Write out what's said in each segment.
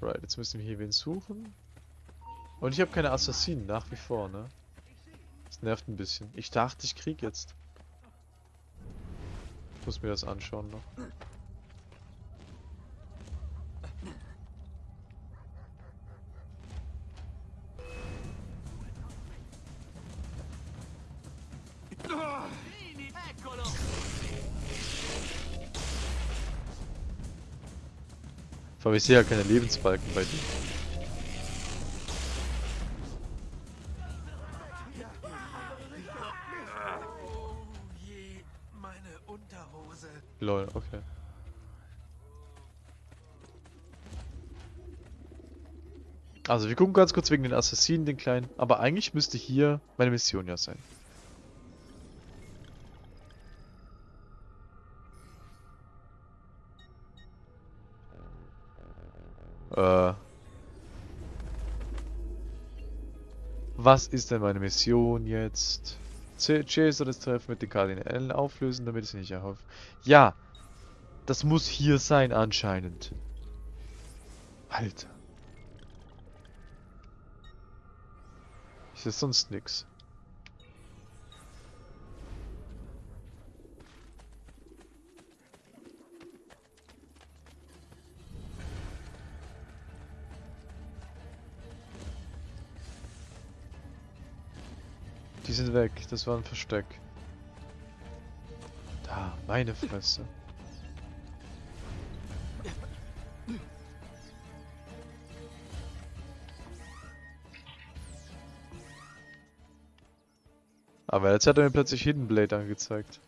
Alright, jetzt müssen wir hier wen suchen. Und ich habe keine Assassinen, nach wie vor, ne? Das nervt ein bisschen. Ich dachte, ich krieg jetzt. Ich muss mir das anschauen noch. Vor allem, ich sehe ja keine Lebensbalken bei dir. Lol, okay. Also wir gucken ganz kurz wegen den Assassinen, den kleinen. Aber eigentlich müsste hier meine Mission ja sein. Was ist denn meine Mission jetzt? Chaser das Treffen mit den Kardinälen auflösen, damit es nicht erhofft. Ja, das muss hier sein anscheinend. Alter. Ist das sonst nix? Sind weg. Das war ein Versteck. Da, meine Fresse. Aber jetzt hat er mir plötzlich Hidden Blade angezeigt.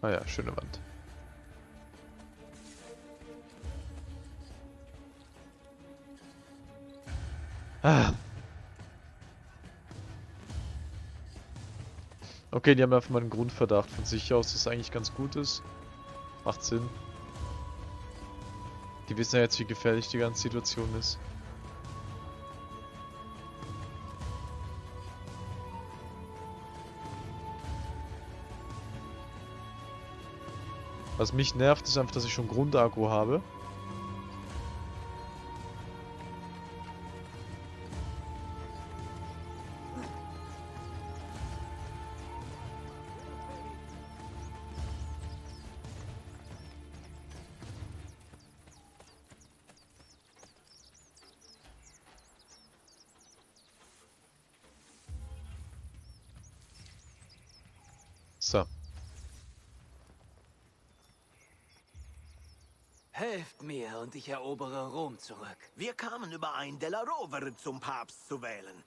Ah ja, schöne Wand. Ah. Okay, die haben einfach mal einen Grundverdacht von sich aus, dass es eigentlich ganz gut ist. Macht Sinn. Die wissen ja jetzt, wie gefährlich die ganze Situation ist. Was mich nervt, ist einfach, dass ich schon Grundagro habe. Ich erobere Rom zurück. Wir kamen überein, Della Rovere zum Papst zu wählen.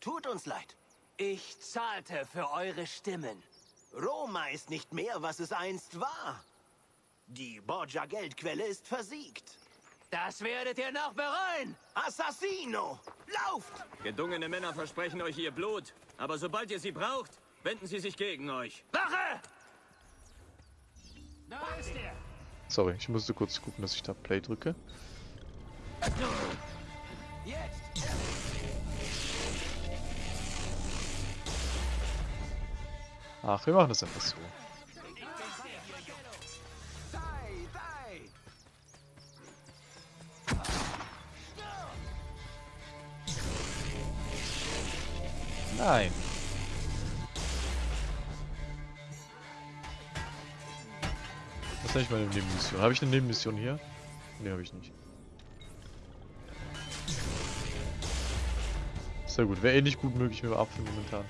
Tut uns leid. Ich zahlte für eure Stimmen. Roma ist nicht mehr, was es einst war. Die Borgia-Geldquelle ist versiegt. Das werdet ihr noch bereuen! Assassino! Lauft! Gedungene Männer versprechen euch ihr Blut, aber sobald ihr sie braucht, wenden sie sich gegen euch. Wache! Da ist er! Sorry, ich musste kurz gucken, dass ich da Play drücke. Ach, wir machen das einfach so. Nein. Ist eigentlich meine Nebenmission? Habe ich eine Nebenmission hier? Ne, habe ich nicht. Sehr gut. Wäre eh nicht gut möglich mit dem Apfel momentan.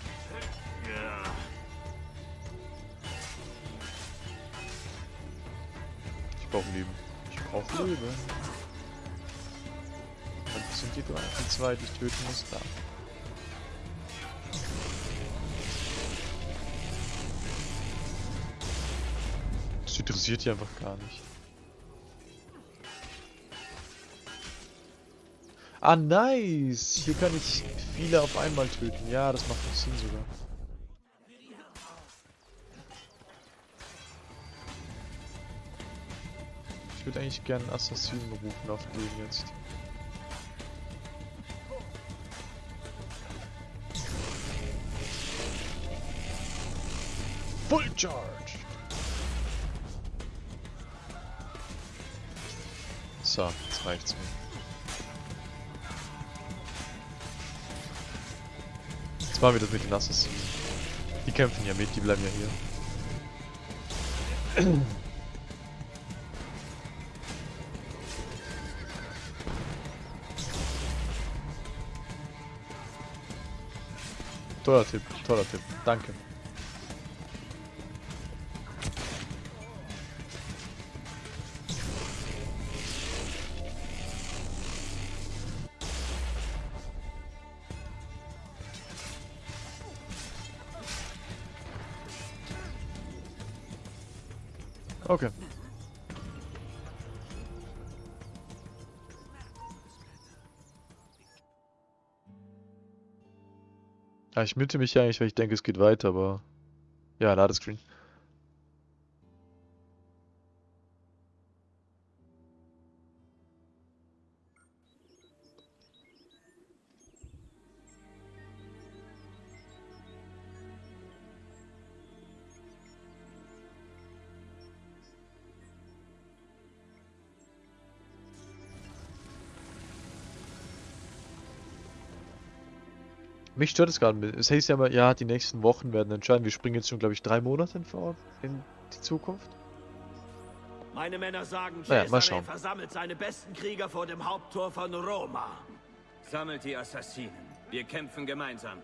Ich brauche Leben. Ich brauche Leben. Sind die drei, die zwei, die ich töten muss? Da. Interessiert die einfach gar nicht. Ah, nice! Hier kann ich viele auf einmal töten. Ja, das macht Sinn sogar. Ich würde eigentlich gerne einen Assassinen rufen auf den jetzt. Full Charge! So, jetzt reicht's mir. Jetzt machen wir das mit den Assassinen. Die kämpfen ja mit, die bleiben ja hier. Toller Tipp, toller Tipp. Danke. Ja, ich mütte mich ja eigentlich, weil ich denke, es geht weiter, aber... Ja, Ladescreen. Mich stört es gerade. Es heißt ja immer, ja, die nächsten Wochen werden entscheiden. Wir springen jetzt schon, glaube ich, drei Monate in, vor in die Zukunft. Meine Männer sagen, Naja, mal schauen. versammelt seine besten Krieger vor dem Haupttor von Roma. Sammelt die Assassinen. Wir kämpfen gemeinsam.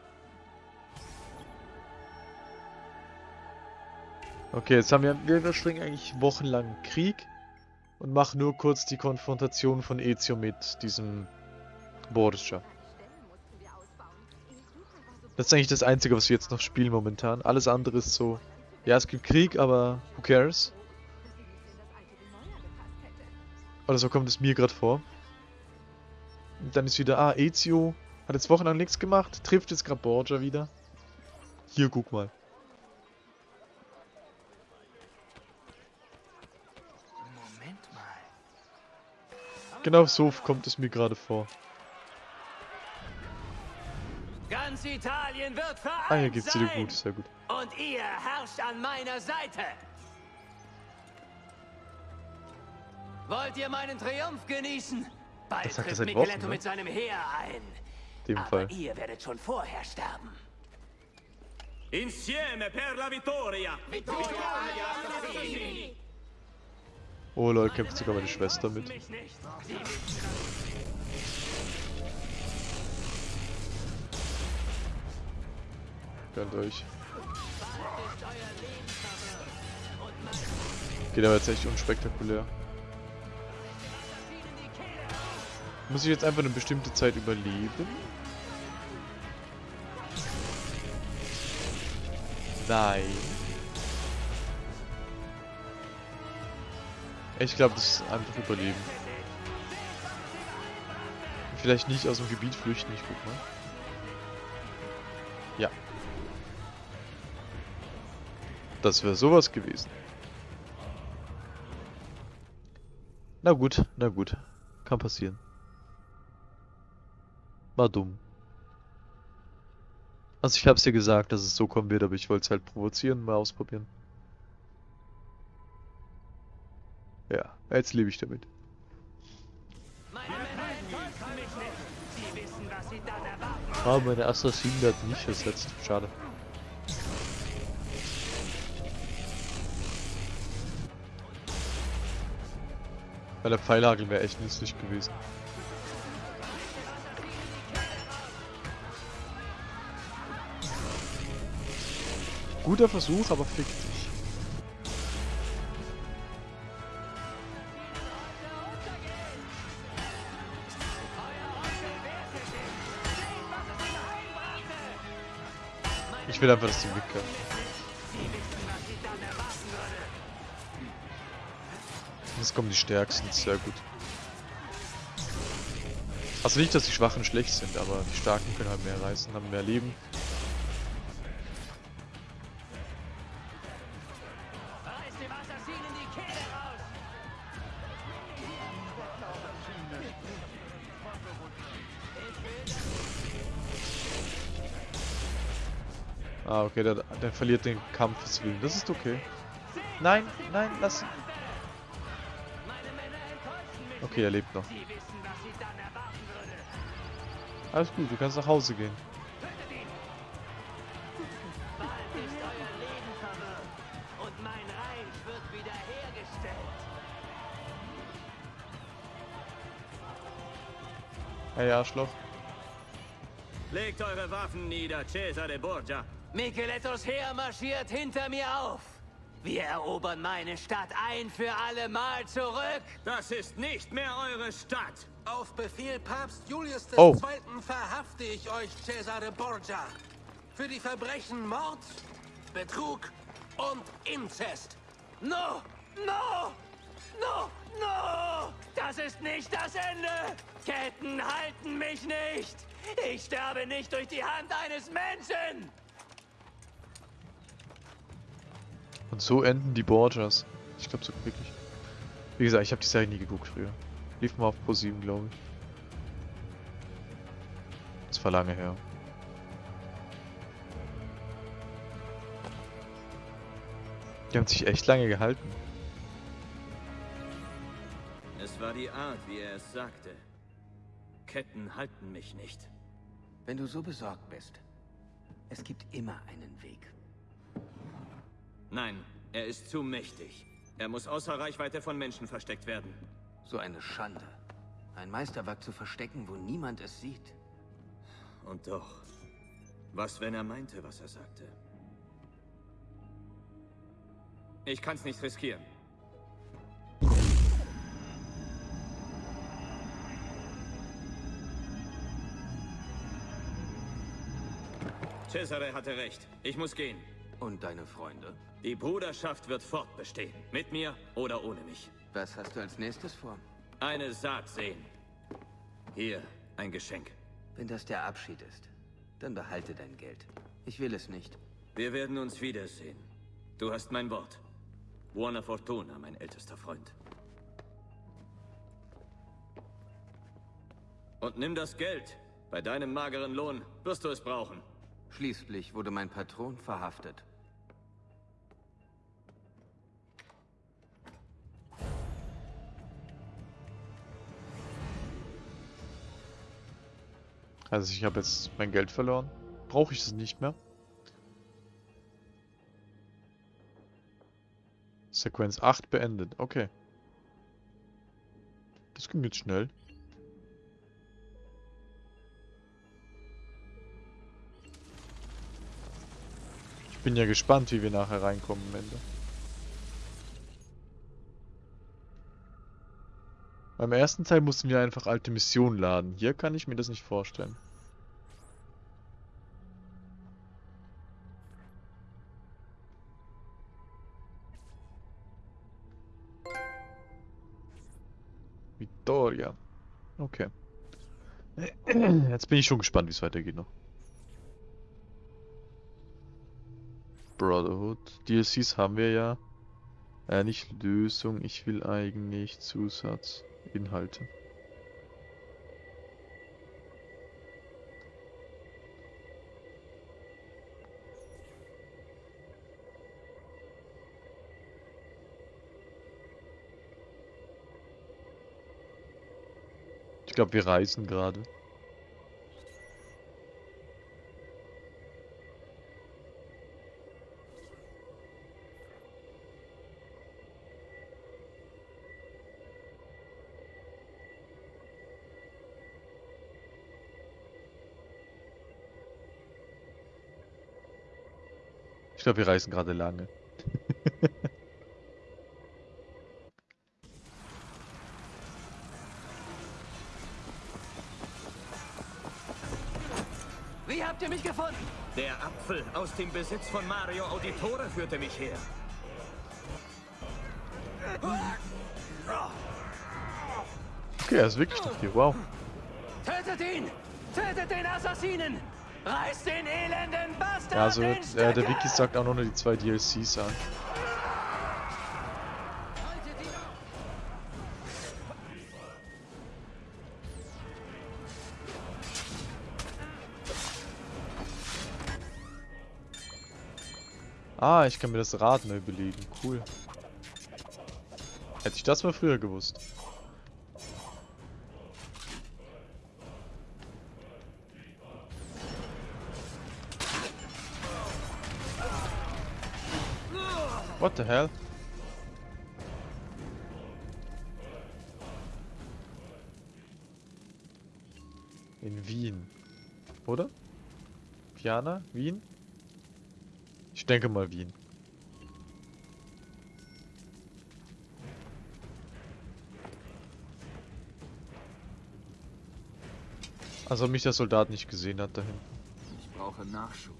Okay, jetzt haben wir, wir überspringen eigentlich wochenlang Krieg und machen nur kurz die Konfrontation von Ezio mit diesem Borgia. Das ist eigentlich das Einzige, was wir jetzt noch spielen momentan. Alles andere ist so, ja, es gibt Krieg, aber who cares? Oder so kommt es mir gerade vor. Und dann ist wieder, ah, Ezio hat jetzt wochenlang nichts gemacht, trifft jetzt gerade Borgia wieder. Hier, guck mal. Moment mal. Genau so kommt es mir gerade vor. Ganz Italien wird vereint Ah, hier dir sein. gut, sehr gut. Und ihr herrscht an meiner Seite. Wollt ihr meinen Triumph genießen? Bald Das sagt seit Micheletto Wochen, ne? mit seinem Heer ein. In dem Aber Fall. ihr werdet schon vorher sterben. Insieme per la vittoria! Oh lol, kämpft sogar meine Schwester mit. Gönnt euch. Geht aber jetzt echt unspektakulär. Muss ich jetzt einfach eine bestimmte Zeit überleben? Nein. Ich glaube, das ist einfach überleben. Vielleicht nicht aus dem Gebiet flüchten, ich guck mal. Ja. Das wäre sowas gewesen. Na gut, na gut. Kann passieren. War dumm. Also ich hab's dir gesagt, dass es so kommen wird, aber ich wollte es halt provozieren, mal ausprobieren. Ja, jetzt lebe ich damit. Ah, meine Assassinen werden nicht ersetzt. Schade. Weil der Pfeilhagel wäre echt nützlich gewesen. Guter Versuch, aber fick dich. Ich will einfach, dass die mitkämpfen. Jetzt kommen die Stärksten, sehr gut. Also nicht, dass die Schwachen schlecht sind, aber die Starken können halt mehr reißen, haben mehr Leben. Ah, okay, der, der verliert den Kampfeswillen. Das ist okay. Nein, nein, lass ihn. Okay, er lebt noch. nicht. Sie wissen, was sie dann erwarten würde. Alles gut, du kannst nach Hause gehen. Tötet ihn! Bald ist euer Leben verwirrt und mein Reich wird wiederhergestellt. Hey, Arschloch. Legt eure Waffen nieder, Cesare Borgia. Michelettos Heer marschiert hinter mir auf. Wir erobern meine Stadt ein für alle Mal zurück. Das ist nicht mehr eure Stadt. Auf Befehl Papst Julius Oh. II. verhafte ich euch, Cesare Borgia. Für die Verbrechen Mord, Betrug und Inzest. No, no, no, no! Das ist nicht das Ende! Ketten halten mich nicht! Ich sterbe nicht durch die Hand eines Menschen! Und so enden die Borgias. Ich glaube so wirklich. Wie gesagt, ich habe die Serie nie geguckt früher. Lief mal auf Pro 7, glaube ich. Das war lange her. Die haben sich echt lange gehalten. Es war die Art, wie er es sagte. Ketten halten mich nicht. Wenn du so besorgt bist, es gibt immer einen Weg. Nein, er ist zu mächtig. Er muss außer Reichweite von Menschen versteckt werden. So eine Schande. Ein Meisterwerk zu verstecken, wo niemand es sieht. Und doch, was, wenn er meinte, was er sagte? Ich kann's nicht riskieren. Cesare hatte recht. Ich muss gehen. Und deine Freunde? Die Bruderschaft wird fortbestehen. Mit mir oder ohne mich. Was hast du als nächstes vor? Eine Saat sehen. Hier, ein Geschenk. Wenn das der Abschied ist, dann behalte dein Geld. Ich will es nicht. Wir werden uns wiedersehen. Du hast mein Wort. Buona Fortuna, mein ältester Freund. Und nimm das Geld. Bei deinem mageren Lohn wirst du es brauchen. Schließlich wurde mein Patron verhaftet. Also ich habe jetzt mein Geld verloren. Brauche ich es nicht mehr? Sequenz 8 beendet. Okay. Das ging jetzt schnell. Ich bin ja gespannt, wie wir nachher reinkommen am Ende. Beim ersten Teil mussten wir einfach alte Missionen laden. Hier kann ich mir das nicht vorstellen. Victoria. Okay. Jetzt bin ich schon gespannt, wie es weitergeht noch. Brotherhood. DLCs haben wir ja. Äh, nicht Lösung, ich will eigentlich Zusatzinhalte. Ich glaube, wir reisen gerade. Ich glaube, wir reisen gerade lange. Wie habt ihr mich gefunden? Der Apfel aus dem Besitz von Mario Auditore führte mich her. Okay, er ist wirklich noch hier. Wow. Tötet ihn! Tötet den Assassinen! Reißt den elenden Bastard Ja, also äh, der! Wiki sagt auch nur die zwei DLCs an. Ah, ich kann mir das Rad neu belegen. Cool. Hätte ich das mal früher gewusst. What the hell? In Wien. Oder? Piana? Wien? Ich denke mal Wien. Also mich der Soldat nicht gesehen hat dahin. Ich brauche Nachschub.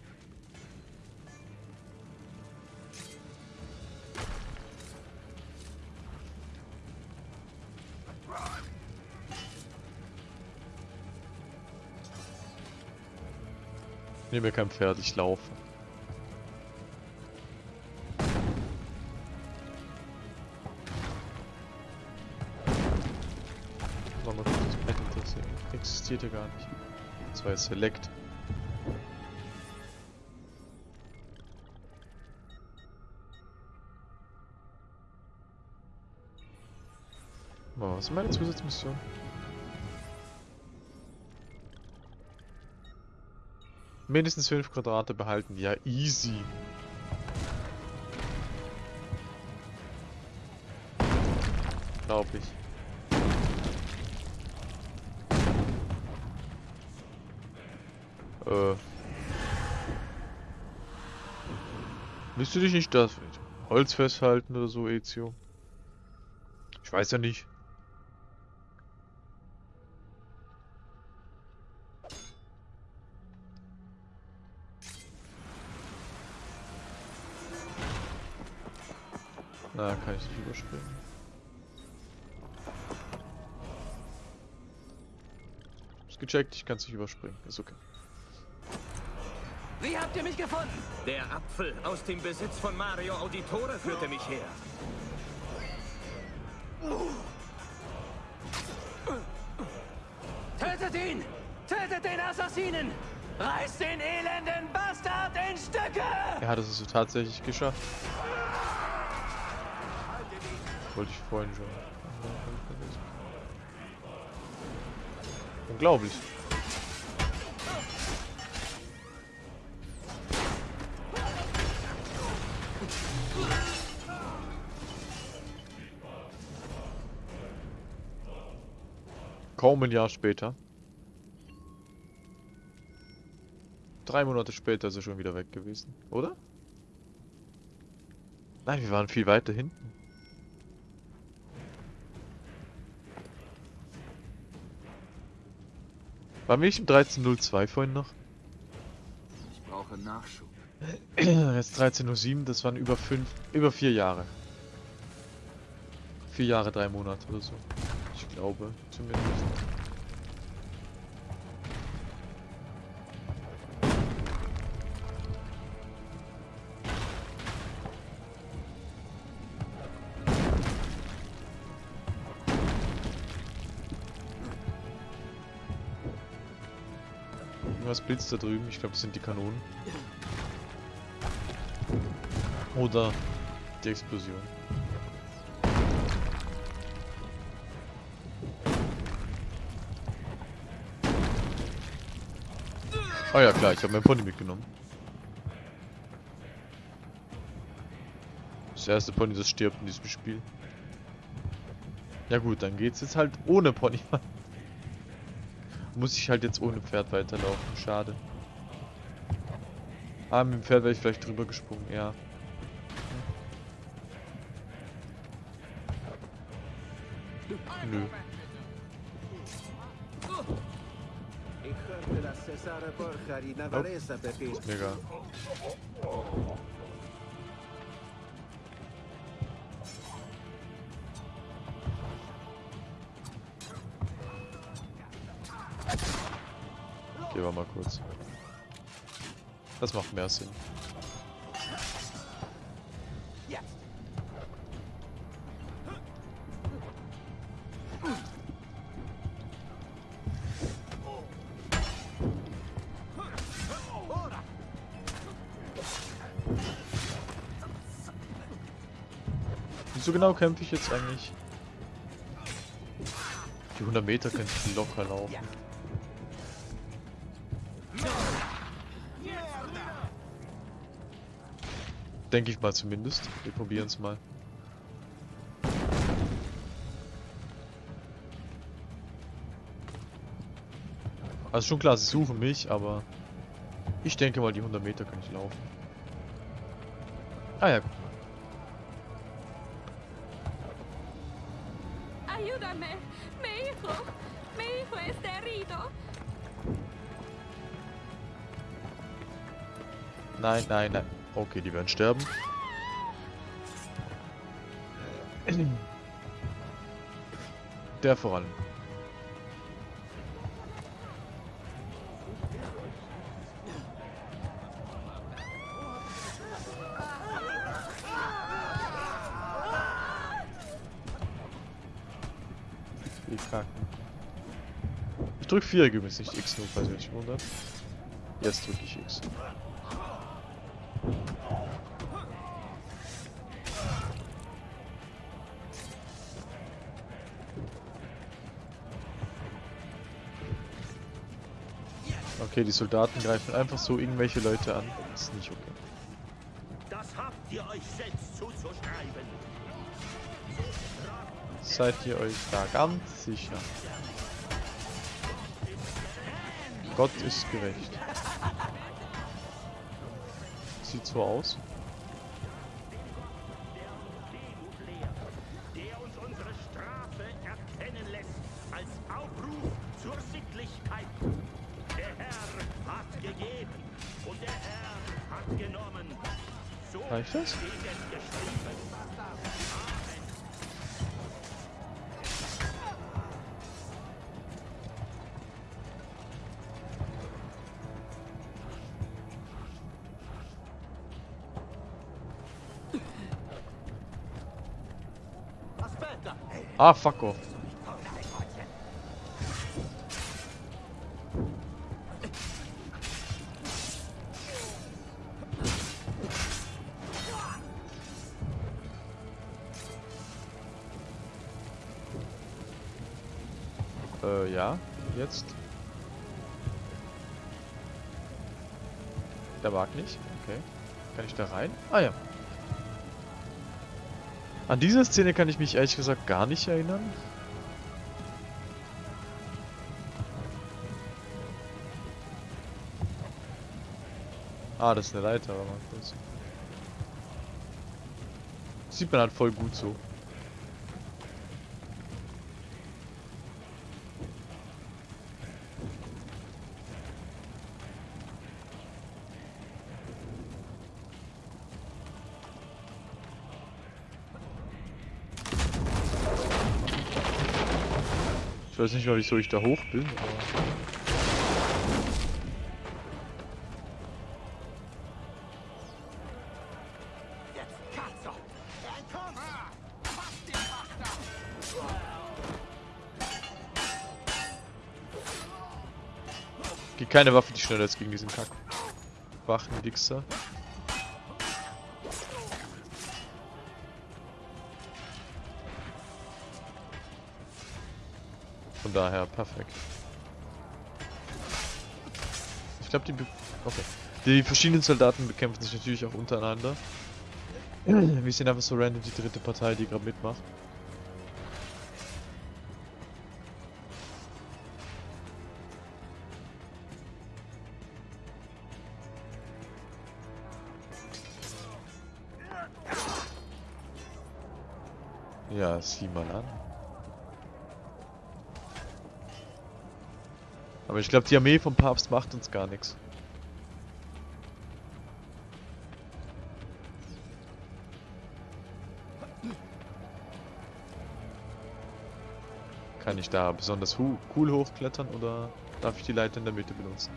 Nehme mir kein Pferd, ich laufe. Mal mal kurz das Pad interessieren. Existiert ja gar nicht. Das war jetzt Select. Was ist meine Zusatzmission? Mindestens 5 Quadrate behalten. Ja, easy. Glaub ich. Äh. Willst du dich nicht das Holz festhalten oder so, Ezio? Ich weiß ja nicht. Na, kann ich nicht überspringen. Ist gecheckt, ich kann es nicht überspringen. Ist okay. Wie habt ihr mich gefunden? Der Apfel aus dem Besitz von Mario Auditore führte mich her. Tötet ihn! Tötet den Assassinen! Reißt den elenden Bastard in Stücke! Er hat es so tatsächlich geschafft. Vorhin schon. Unglaublich. Kaum ein Jahr später. Drei Monate später ist er schon wieder weg gewesen, oder? Nein, wir waren viel weiter hinten. Wir nicht im 1302 vorhin noch? Ich brauche Nachschub. Jetzt 13.07 das waren über fünf, über vier Jahre. Vier Jahre, drei Monate oder so. Ich glaube, zumindest. Irgendwas blitzt da drüben. Ich glaube, das sind die Kanonen. Oder die Explosion. Oh ja klar, ich habe mein Pony mitgenommen. Das erste Pony, das stirbt in diesem Spiel. Ja gut, dann geht's jetzt halt ohne Pony. Muss ich halt jetzt ohne Pferd weiterlaufen. Schade. Ah, mit dem Pferd wäre ich vielleicht drüber gesprungen, ja. Nö. Ich hörte, macht mehr Sinn. Wieso genau kämpfe ich jetzt eigentlich? Die 100 Meter könnte ich locker laufen. Denke ich mal zumindest. Wir probieren es mal. Also schon klar, sie suchen mich, aber ich denke mal, die 100 Meter kann ich laufen. Ah ja, guck mal. Ayúdame. Mi hijo. Mi hijo está herido. Nein, nein, nein. Okay, die werden sterben. Der vor allem. Die Kacken. Ich drück Viereck übrigens nicht X, nur falls ihr euch wundert. Jetzt drücke ich X. Okay, die Soldaten greifen einfach so irgendwelche Leute an. Das ist nicht okay. Das habt ihr euch selbst zuzuschreiben. Seid ihr euch da ganz sicher? Gott ist gerecht. Sieht so aus. Ah, fuck off. Äh, ja. Jetzt. Der mag nicht. Okay. Kann ich da rein? Ah ja. An diese Szene kann ich mich ehrlich gesagt gar nicht erinnern. Ah, das ist eine Leiter, aber kurz. Sieht man halt voll gut so. Ich weiß nicht mal, wieso ich da hoch bin, aber... Keine Waffe, die schneller ist gegen diesen Kack. Wachen-Wichser. Daher, perfekt. Ich glaube, die... Okay. Die verschiedenen Soldaten bekämpfen sich natürlich auch untereinander. Wir sehen einfach so random die dritte Partei, die gerade mitmacht. Ja, sieh mal an. Aber ich glaube, die Armee vom Papst macht uns gar nichts. Kann ich da besonders cool hochklettern oder darf ich die Leiter in der Mitte benutzen?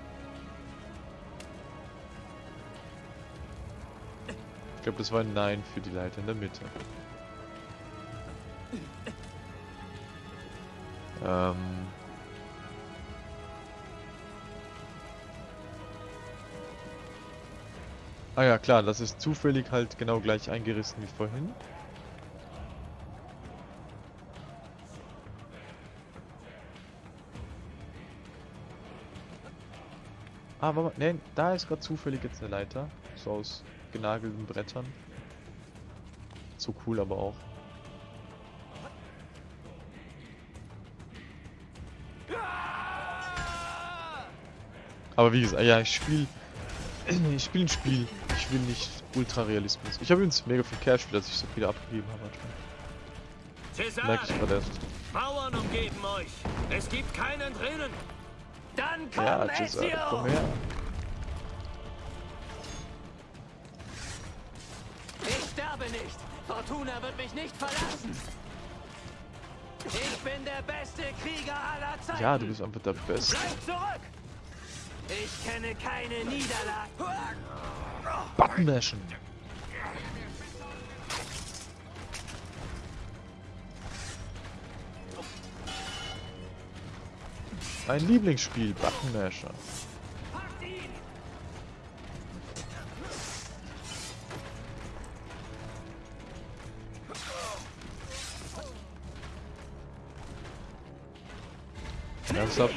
Ich glaube, das war ein Nein für die Leiter in der Mitte. Ähm. Ah ja, klar, das ist zufällig halt genau gleich eingerissen wie vorhin. Ah, warte mal, nein, da ist gerade zufällig jetzt eine Leiter. So aus genagelten Brettern. So cool aber auch. Aber wie gesagt, ja, ich spiel... ich spiel ein Spiel. Ich will nicht Ultra-Realismus. Ich habe übrigens mega viel Cash, dass ich so viele abgegeben habe. Cäsar, Merke ich gerade erst. Bauern umgeben euch. Es gibt keinen drinnen. Dann komm, Ja, Ezio! komm her. Ich sterbe nicht. Fortuna wird mich nicht verlassen. Ich bin der beste Krieger aller Zeiten. Ja, du bist einfach der Beste. Bleib zurück! Ich kenne keine Niederlage. Button mashen. Mein Lieblingsspiel, Button Masher. Ernsthaft?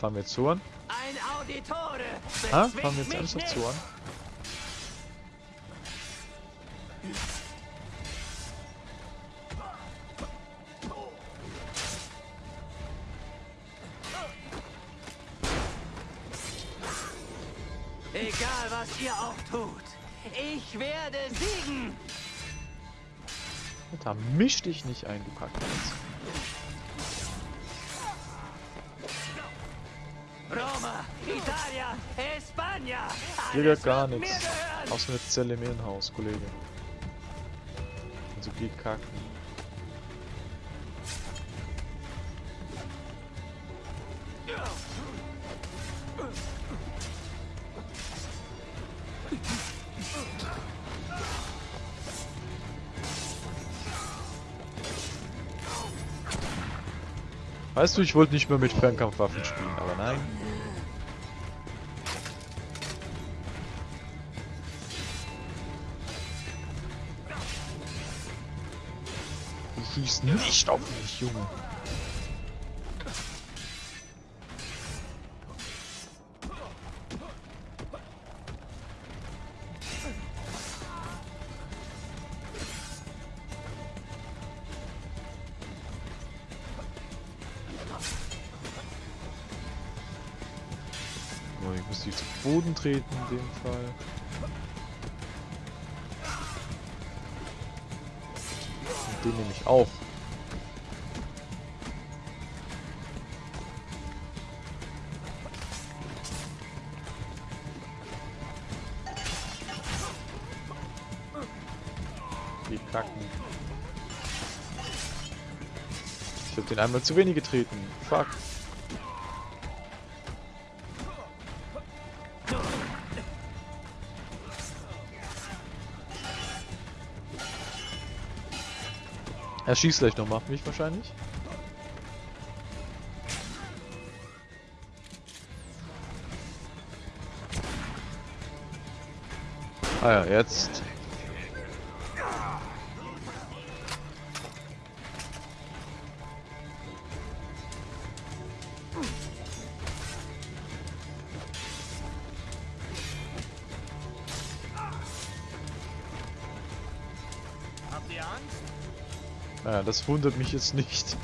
Fangen wir jetzt so an? Ein Auditore! Ha? Fangen wir jetzt ernsthaft nicht. Ich werde siegen! Alter, misch dich nicht ein, du Kackplatz. Roma, Italia, España! Hier alles gar nichts. Außer eine Zelle im Irrenhaus, Kollege. Also geh kacken. Weißt du, ich wollte nicht mehr mit Fernkampfwaffen spielen, aber nein. Du schießt nicht auf mich, Junge. Zu Boden treten in dem Fall. Und den nehme ich auch. Die kacken. Ich habe den einmal zu wenig getreten. Fuck. Er schießt gleich noch auf mich wahrscheinlich. Ah ja, jetzt. Das wundert mich jetzt nicht.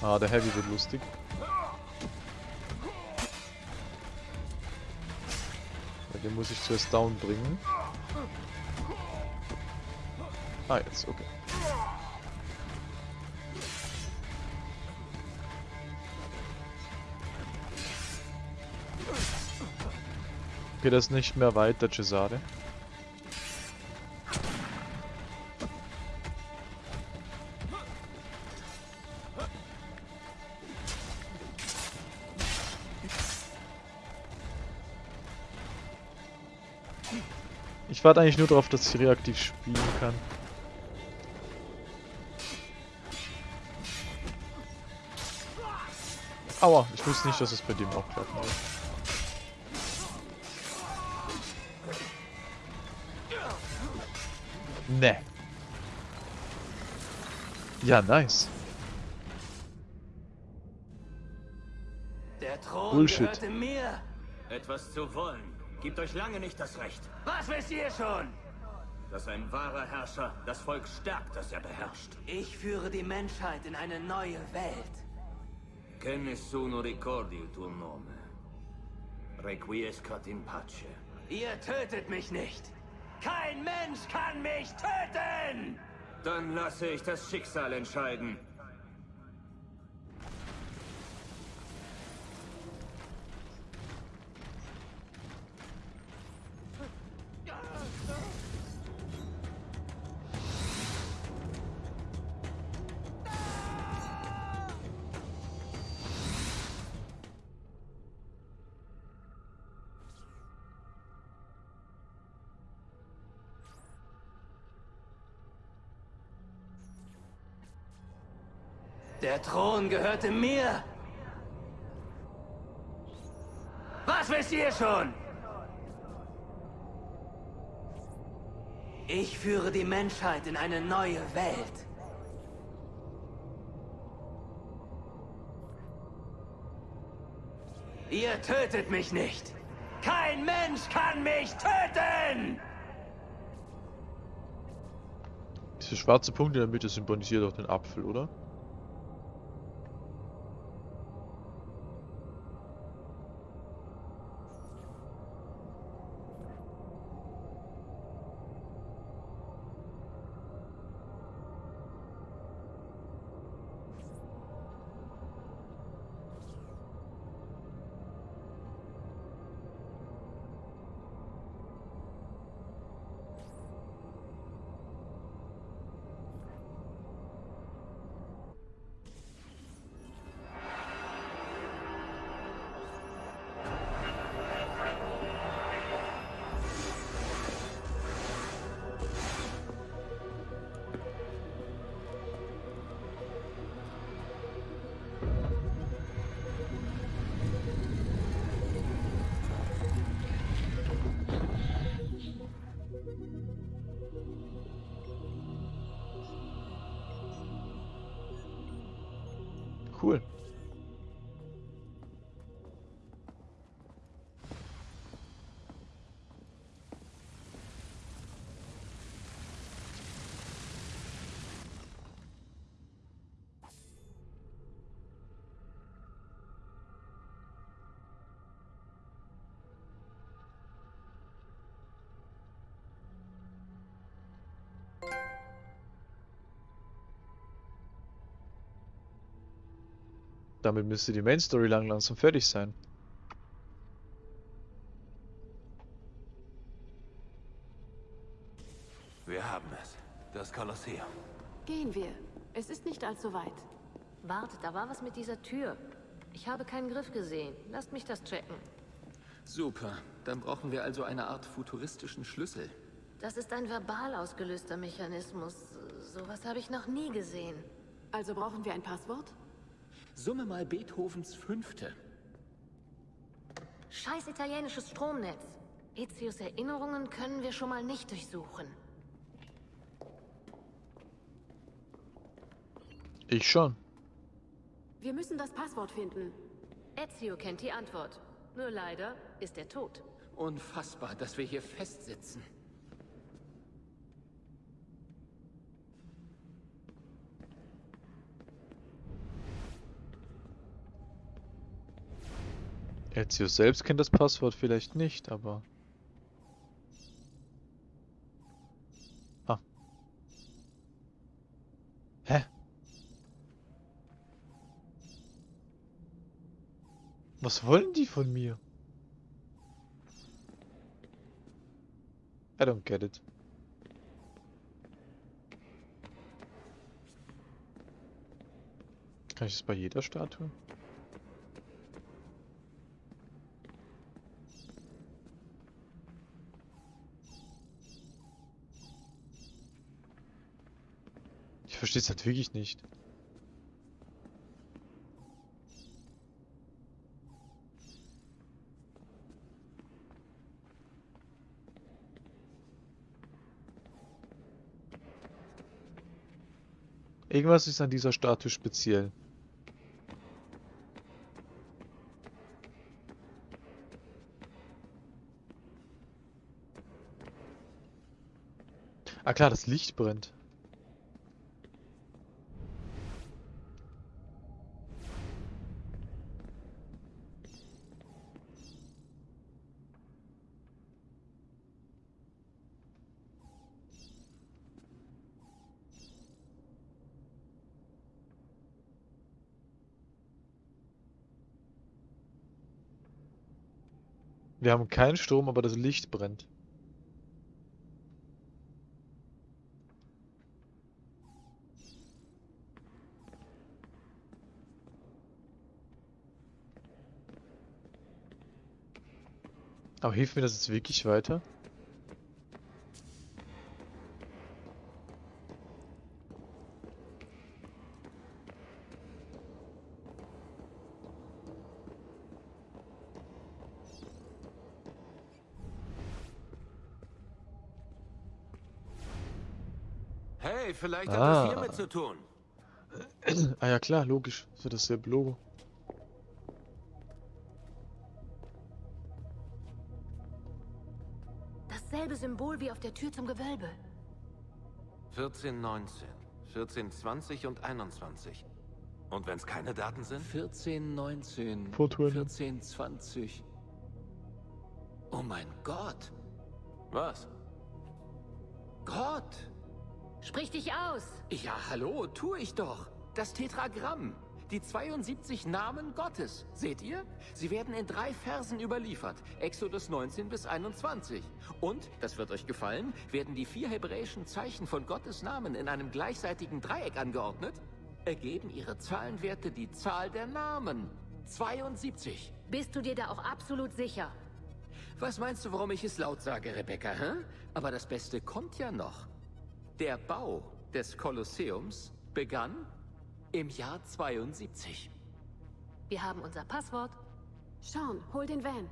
Ah, der Heavy wird lustig. Den muss ich zuerst down bringen. Ah, jetzt, okay. Okay, das nicht mehr weit, der Cesare. Ich warte eigentlich nur darauf, dass ich reaktiv spielen kann. Aua, ich wusste nicht, dass es bei dem auch klappen wird. Ne. Ja, nice. Der Thron Bullshit. mir. Etwas zu wollen, gibt euch lange nicht das Recht. Was wisst ihr schon? Dass ein wahrer Herrscher das Volk stärkt, das er beherrscht. Ich führe die Menschheit in eine neue Welt. Che nessuno ricordi il tuo nome. Requiescat in pace. Ihr tötet mich nicht. Kein Mensch kann mich töten! Dann lasse ich das Schicksal entscheiden. Der Thron gehörte mir. Was wisst ihr schon? Ich führe die Menschheit in eine neue Welt. Ihr tötet mich nicht. Kein Mensch kann mich töten! Diese schwarze Punkt in der Mitte symbolisiert auch den Apfel, oder? Damit müsste die Main Story lang langsam fertig sein. Wir haben es. Das Kolosseum. Gehen wir. Es ist nicht allzu weit. Warte, da war was mit dieser Tür. Ich habe keinen Griff gesehen. Lasst mich das checken. Super. Dann brauchen wir also eine Art futuristischen Schlüssel. Das ist ein verbal ausgelöster Mechanismus. Sowas habe ich noch nie gesehen. Also brauchen wir ein Passwort? Summe mal Beethovens Fünfte. Scheiß italienisches Stromnetz. Ezios Erinnerungen können wir schon mal nicht durchsuchen. Ich schon. Wir müssen das Passwort finden. Ezio kennt die Antwort. Nur leider ist er tot. Unfassbar, dass wir hier festsitzen. Ezio selbst kennt das Passwort vielleicht nicht, aber... Ah. Hä? Was wollen die von mir? I don't get it. Kann ich das bei jeder Statue? verstehe es halt wirklich nicht. Irgendwas ist an dieser Statue speziell. Ah klar, das Licht brennt. Wir haben keinen Strom, aber das Licht brennt. Aber hilft mir das jetzt wirklich weiter? Vielleicht hat Ah. das hiermit zu tun. ah ja klar, logisch. Das ist dasselbe Logo. Dasselbe Symbol wie auf der Tür zum Gewölbe. 14, 19, 14, 20 und 21. Und wenn es keine Daten sind? 14, 19, Fortune. 14, 20. Oh mein Gott. Was? Gott. Sprich dich aus! Ja, hallo, tue ich doch. Das Tetragramm. Die 72 Namen Gottes. Seht ihr? Sie werden in drei Versen überliefert. Exodus 19 bis 21. Und, das wird euch gefallen, werden die vier hebräischen Zeichen von Gottes Namen in einem gleichseitigen Dreieck angeordnet, ergeben ihre Zahlenwerte die Zahl der Namen. 72. Bist du dir da auch absolut sicher? Was meinst du, warum ich es laut sage, Rebecca, hä? Aber das Beste kommt ja noch. Der Bau des Kolosseums begann im Jahr 72. Wir haben unser Passwort. Sean, hol den Van.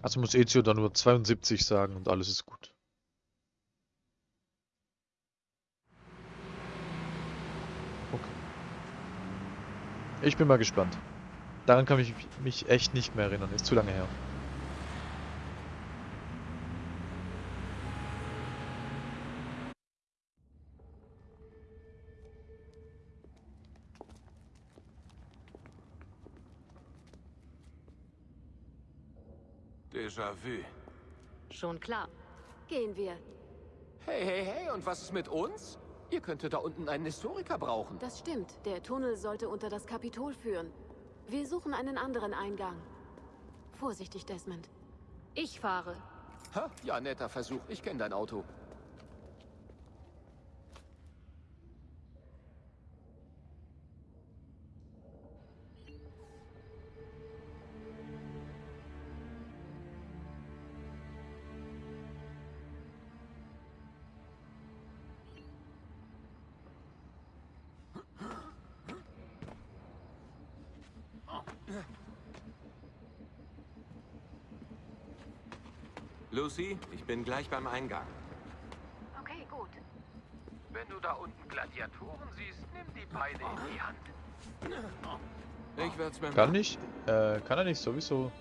Also muss Ezio dann nur 72 sagen und alles ist gut. Okay. Ich bin mal gespannt. Daran kann ich mich echt nicht mehr erinnern. Ist zu lange her. Déjà-vu. Schon klar. Gehen wir. Hey, hey, hey, und was ist mit uns? Ihr könntet da unten einen Historiker brauchen. Das stimmt. Der Tunnel sollte unter das Kapitol führen. Wir suchen einen anderen Eingang. Vorsichtig, Desmond. Ich fahre. Ha, ja, netter Versuch. Ich kenne dein Auto. Lucy, ich bin gleich beim Eingang. Okay, gut. Wenn du da unten Gladiatoren siehst, nimm die Beine in die Hand. Ich werde es mir Kann nicht, äh, kann er nicht sowieso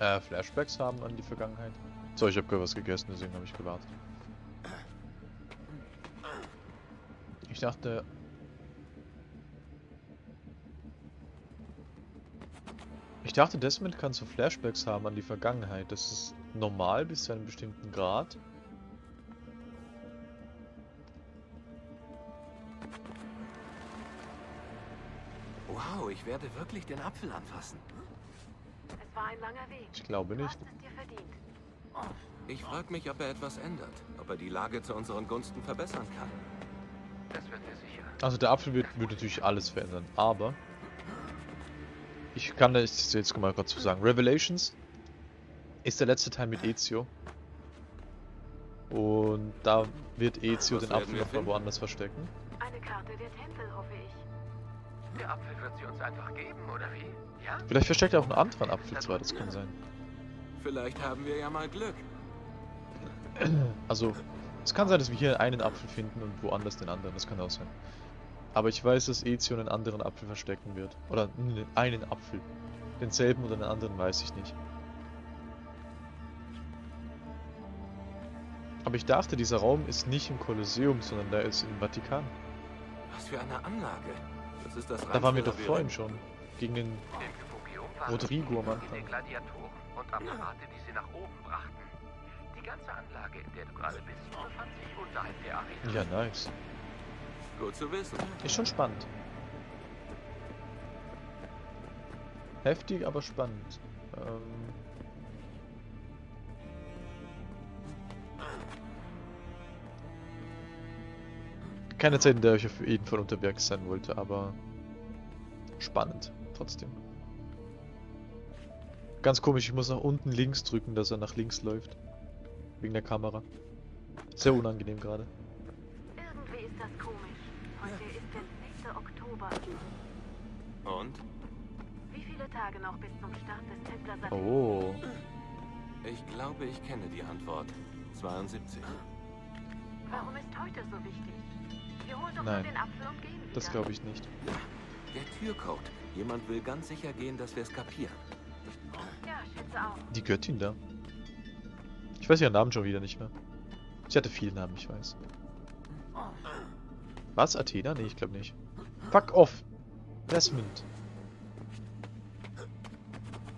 äh, Flashbacks haben an die Vergangenheit? So, ich habe gerade was gegessen, deswegen habe ich gewartet. Ich dachte... Ich dachte, Desmond kann so Flashbacks haben an die Vergangenheit. Das ist normal bis zu einem bestimmten Grad. Wow, ich werde wirklich den Apfel anfassen. Es war ein langer Weg. Ich glaube nicht. verdient. Ich frage mich, ob er etwas ändert. Ob er die Lage zu unseren Gunsten verbessern kann. Das wird er sicher. Also der Apfel wird, wird natürlich alles verändern, aber ich kann das jetzt mal kurz zu sagen. Revelations ist der letzte Teil mit Ezio. Und da wird Ezio Was den Apfel wir noch mal finden? woanders verstecken. Eine Karte der Tempel, hoffe ich. Der Apfel wird sie uns einfach geben, oder wie? Ja? Vielleicht versteckt er auch einen anderen Apfel zwar, das kann sein. Vielleicht haben wir ja mal Glück. Also, es kann sein, dass wir hier einen Apfel finden und woanders den anderen. Das kann auch sein. Aber ich weiß, dass Ezio einen anderen Apfel verstecken wird. Oder einen Apfel. Denselben oder den anderen weiß ich nicht. Aber ich dachte, dieser Raum ist nicht im Kolosseum, sondern der ist im Vatikan. Was für eine Anlage. Das ist das Da waren wir doch vorhin schon. Gegen den Rodrigo am Anfang. Gladiatoren und Apparate, die sie nach oben brachten. Die ganze Anlage, in der du gerade bist, befand sich unterhalb der Arena. Ja, nice. Gut zu wissen. Ist schon spannend. Heftig, aber spannend. Ähm Keine Zeit, in der ich auf jeden Fall unterwegs sein wollte, aber spannend trotzdem. Ganz komisch, ich muss nach unten links drücken, dass er nach links läuft. Wegen der Kamera. Sehr unangenehm gerade. Irgendwie ist das komisch. Heute ist der 10. Oktober. Und? Wie viele Tage noch bis zum Start des Templer Oh. Ich glaube, ich kenne die Antwort. 72. Warum ist heute so wichtig? Wir holen doch Nein. den Apfel und gehen wieder. Das glaube ich nicht. Der Türcode. Jemand will ganz sicher gehen, dass wir es kapieren. Ja, schätze auch. Die Göttin da. Ich weiß ihren Namen schon wieder nicht mehr. Sie hatte viele Namen, ich weiß. Was? Athena? Nee, ich glaube nicht. Fuck off! Desmond.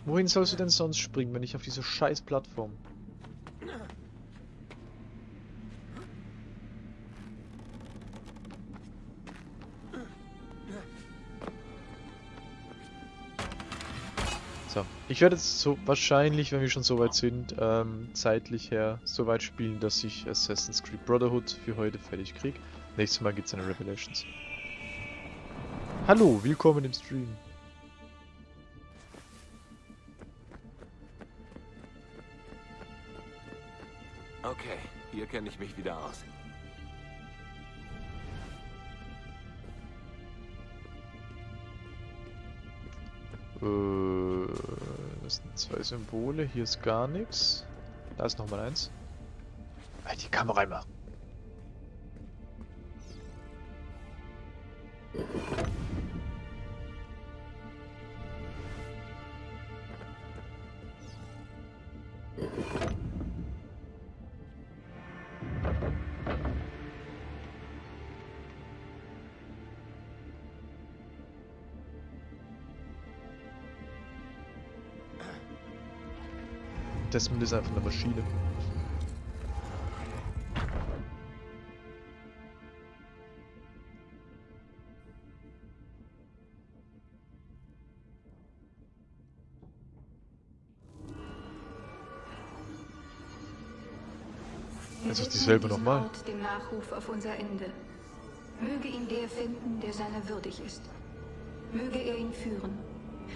Wohin sollst du denn sonst springen, wenn nicht auf diese scheiß Plattform? Ich werde jetzt so wahrscheinlich, wenn wir schon so weit sind, ähm, zeitlich her so weit spielen, dass ich Assassin's Creed Brotherhood für heute fertig kriege. Nächstes Mal gibt's eine Revelations. Hallo, willkommen im Stream. Okay, hier kenne ich mich wieder aus. Zwei Symbole, hier ist gar nichts. Da ist nochmal eins. Halt die Kamera immer. Desmond ist einfach eine Maschine. Ist dieselbe nochmal. Ort dem Nachruf auf unser Ende. Möge ihn der finden, der seiner würdig ist. Möge er ihn führen.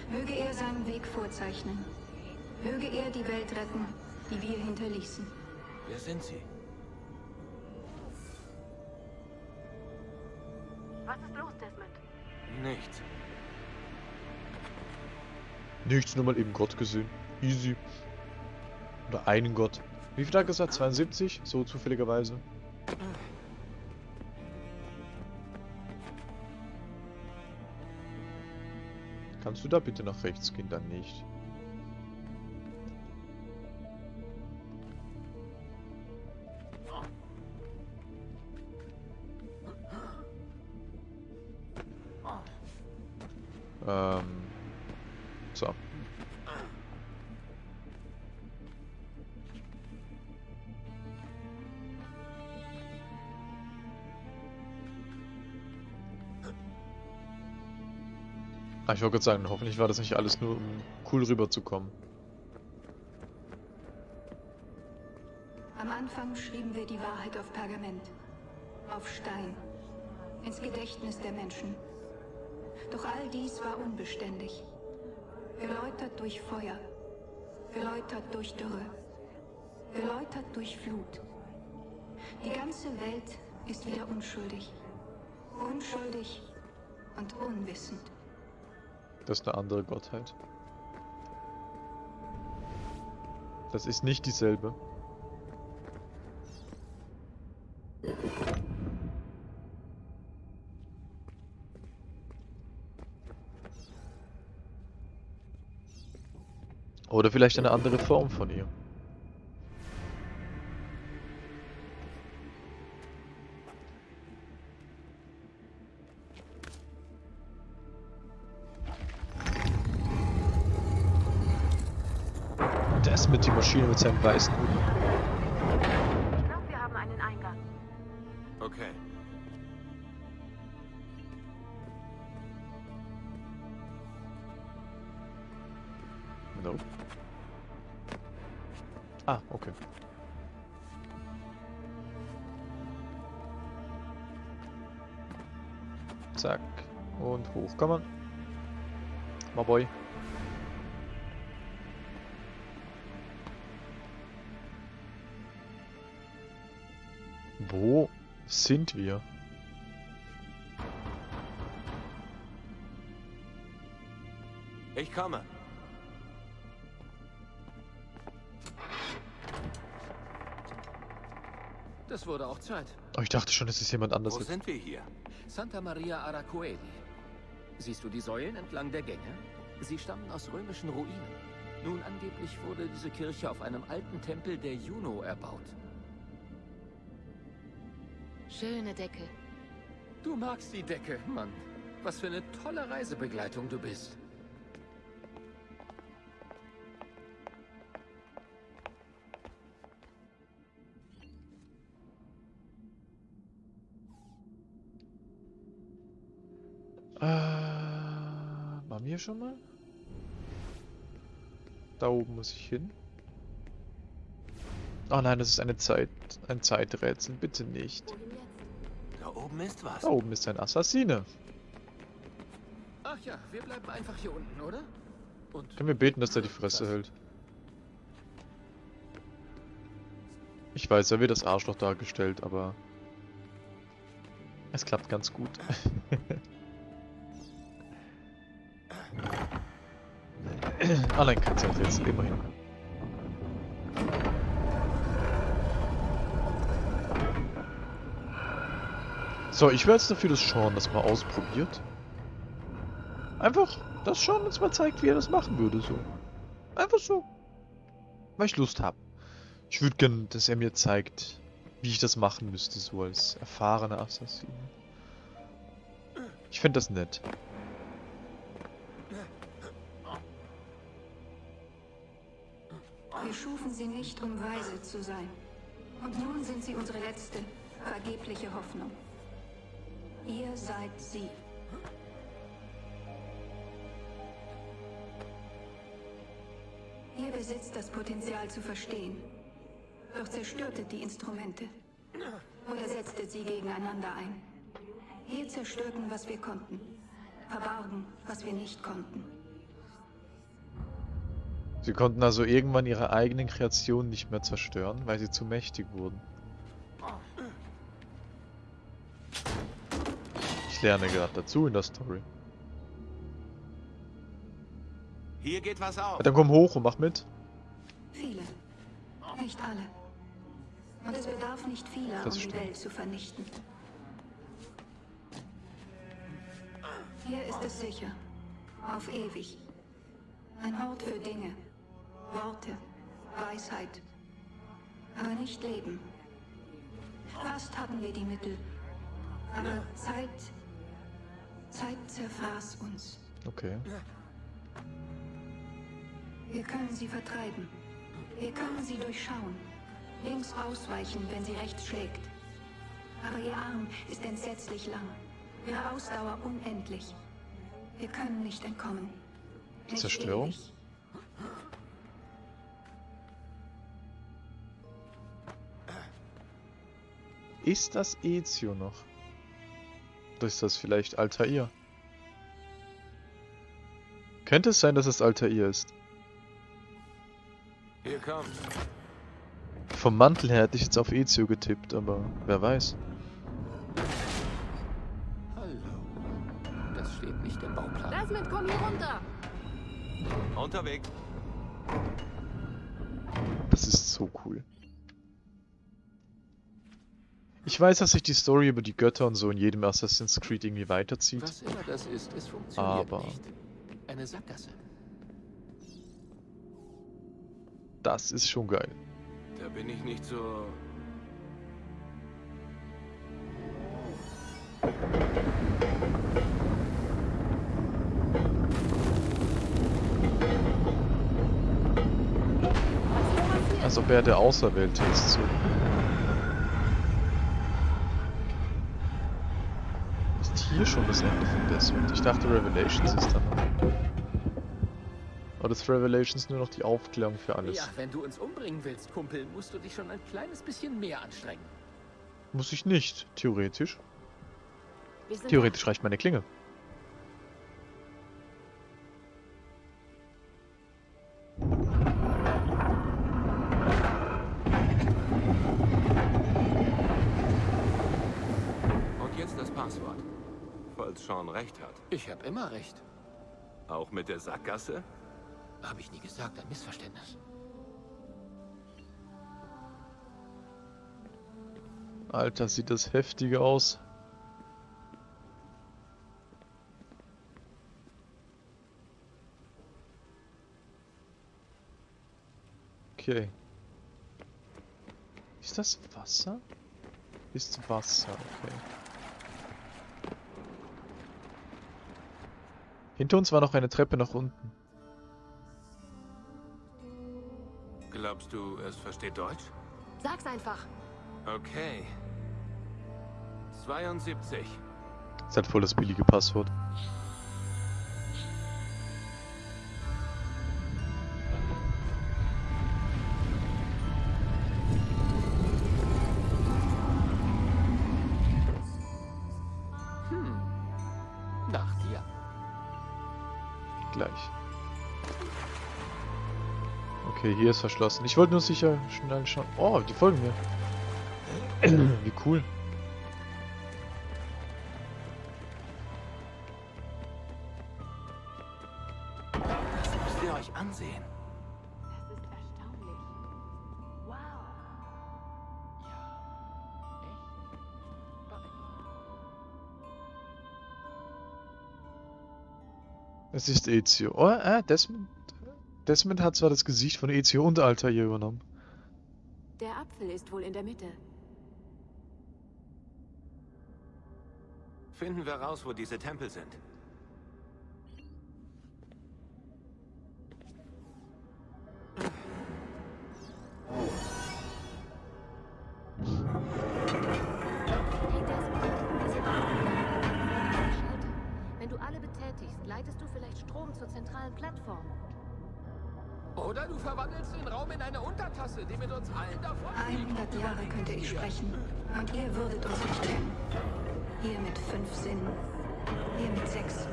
Möge er seinen Weg vorzeichnen. Möge er die Welt retten, die wir hinterließen. Wer sind Sie? Was ist los, Desmond? Nichts. Nichts, nur mal eben Gott gesehen. Easy. Oder einen Gott. Wie viel hat er gesagt? 72? So zufälligerweise. Kannst du da bitte nach rechts gehen? Dann nicht. Ähm. So. Ah, ich wollte gerade sagen, hoffentlich war das nicht alles nur, um cool rüberzukommen. Am Anfang schrieben wir die Wahrheit auf Pergament, auf Stein, ins Gedächtnis der Menschen. Doch all dies war unbeständig. Geläutert durch Feuer, geläutert durch Dürre, geläutert durch Flut. Die ganze Welt ist wieder unschuldig. Unschuldig und unwissend. Das ist eine andere Gottheit. Das ist nicht dieselbe. Oder vielleicht eine andere Form von ihr. Das mit die Maschine mit seinem weißen Hut. Wir? Ich komme. Das wurde auch Zeit. Oh, ich dachte schon, es ist jemand anders. Wo sind wir hier? Santa Maria Aracoeli. Siehst du die Säulen entlang der Gänge? Sie stammen aus römischen Ruinen. Nun, angeblich wurde diese Kirche auf einem alten Tempel der Juno erbaut. Schöne Decke. Du magst die Decke, Mann. Was für eine tolle Reisebegleitung du bist. Äh, waren wir schon mal? Da oben muss ich hin. Oh nein, das ist eine Zeit, ein Zeiträtsel. Bitte nicht. Da oben ist was. Da oben ist ein Assassine. Ach ja, wir bleiben einfach hier unten, oder? Und Können wir beten, dass er die Fresse hält? Ich weiß, er wird als Arschloch dargestellt, aber es klappt ganz gut. Allein kein Zeiträtsel, immerhin. So, ich wäre jetzt dafür, dass Sean das mal ausprobiert. Einfach, dass Sean uns mal zeigt, wie er das machen würde, so. Einfach so. Weil ich Lust habe. Ich würde gern, dass er mir zeigt, wie ich das machen müsste, so als erfahrener Assassin. Ich fände das nett. Wir schufen sie nicht, um weise zu sein. Und nun sind sie unsere letzte, vergebliche Hoffnung. Ihr seid sie. Ihr besitzt das Potenzial zu verstehen. Doch zerstörtet die Instrumente. Oder setztet sie gegeneinander ein. Wir zerstörten, was wir konnten. Verbargen, was wir nicht konnten. Sie konnten also irgendwann ihre eigenen Kreationen nicht mehr zerstören, weil sie zu mächtig wurden. Ich lerne gerade dazu in der Story. Hier geht was auf. Ja, dann komm hoch und mach mit. Viele. Nicht alle. Und es bedarf nicht vieler, um Das die stimmt. Welt zu vernichten. Hier ist es sicher. Auf ewig. Ein Ort für Dinge. Worte. Weisheit. Aber nicht Leben. Fast hatten wir die Mittel. Aber Zeit... Zeit zerfraß uns. Okay. Wir können sie vertreiben. Wir können sie durchschauen. Links ausweichen, wenn sie rechts schlägt. Aber ihr Arm ist entsetzlich lang. Ihre Ausdauer unendlich. Wir können nicht entkommen. Nicht Zerstörung? ewig. Ist das Ezio noch? Ist das vielleicht Altair? Könnte es sein, dass es Altair ist? Hier kommt. Vom Mantel her hätte ich jetzt auf Ezio getippt, aber wer weiß. Hallo. Das steht nicht im Bauplan. Desmond, komm hier runter! Unterwegs. Das ist so cool. Ich weiß, dass sich die Story über die Götter und so in jedem Assassin's Creed irgendwie weiterzieht. Was immer das ist, es funktioniert Aber nicht. Eine Sackgasse. das ist schon geil. Da bin ich nicht so... Als ob er der Auserwählte ist. So. Ist hier schon das Ende von Desmond? Ich dachte Revelations ist dann. Oder ist Revelations nur noch die Aufklärung für alles? Ja, wenn du uns umbringen willst, Kumpel, musst du dich schon ein kleines bisschen mehr anstrengen. Muss ich nicht, theoretisch. Theoretisch reicht meine Klinge. Und jetzt das Passwort. Falls Sean recht hat. Ich habe immer recht. Auch mit der Sackgasse? Habe ich nie gesagt, ein Missverständnis. Alter, sieht das heftig aus. Okay. Ist das Wasser? Ist Wasser, okay. Hinter uns war noch eine Treppe nach unten. Glaubst du, es versteht Deutsch? Sag's einfach. Okay. 72. Ist halt voll das billige Passwort. Okay, hier ist verschlossen. Ich wollte nur sicher schnell schauen. Oh, die folgen mir. Wie cool. Das müsst ihr euch ansehen. Das ist erstaunlich. Wow. Es ist Ezio. Oh, äh, Desmond. Desmond hat zwar das Gesicht von Ezio und Altair übernommen. Der Apfel ist wohl in der Mitte. Finden wir raus, wo diese Tempel sind. Wenn du alle betätigst, leitest du vielleicht Strom zur zentralen Plattform. Oder du verwandelst den Raum in eine Untertasse, die mit uns allen davon 100 Jahre könnte ich sprechen. Und ihr würdet uns nicht kennen. Ihr mit fünf Sinnen. Ihr mit sechs.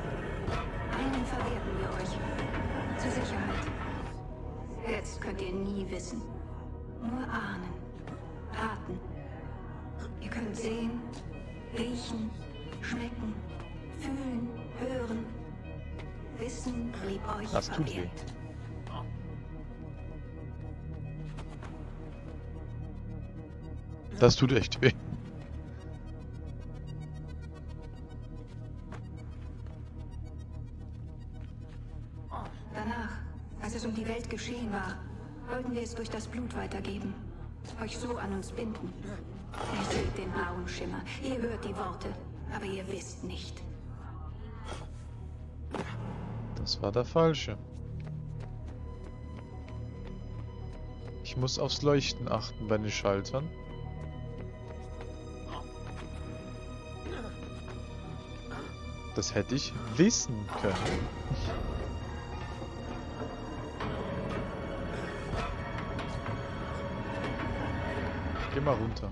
Einen verwerten wir euch. Zur Sicherheit. Jetzt könnt ihr nie wissen. Nur ahnen. Raten. Ihr könnt sehen, riechen, schmecken, fühlen, hören. Wissen blieb euch Das tut weh. Das tut echt weh. Danach, als es um die Welt geschehen war, wollten wir es durch das Blut weitergeben. Euch so an uns binden. Ihr seht den blauen Schimmer, ihr hört die Worte, aber ihr wisst nicht. Das war der falsche. Ich muss aufs Leuchten achten bei den Schaltern. Das hätte ich wissen können. Geh mal runter.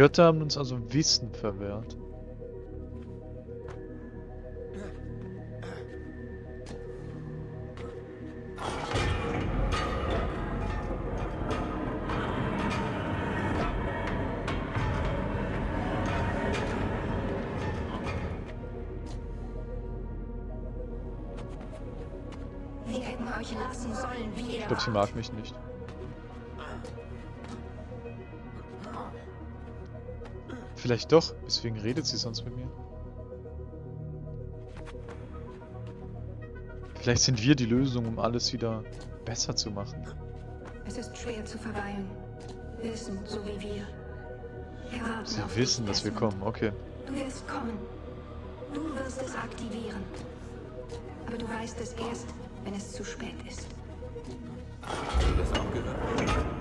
Götter haben uns also Wissen verwehrt. Ich glaube, sie mag mich nicht. Vielleicht doch. Deswegen redet sie sonst mit mir. Vielleicht sind wir die Lösung, um alles wieder besser zu machen. Es ist schwer zu verweilen. Wissen, so wie wir. Wir Sie wissen, dass wir kommen. Okay. Du wirst kommen. Du wirst es aktivieren. Aber du weißt es erst, wenn es zu spät ist. Hast du das auch gehört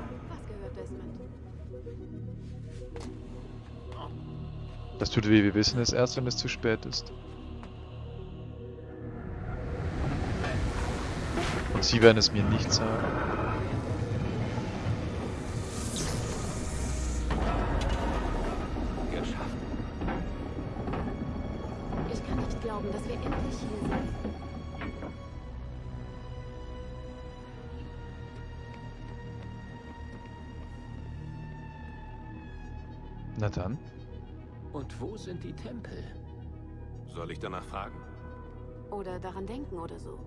Das tut weh. Wir wissen es erst, wenn es zu spät ist. Und sie werden es mir nicht sagen. Wo sind die Tempel? Soll ich danach fragen? Oder daran denken oder so.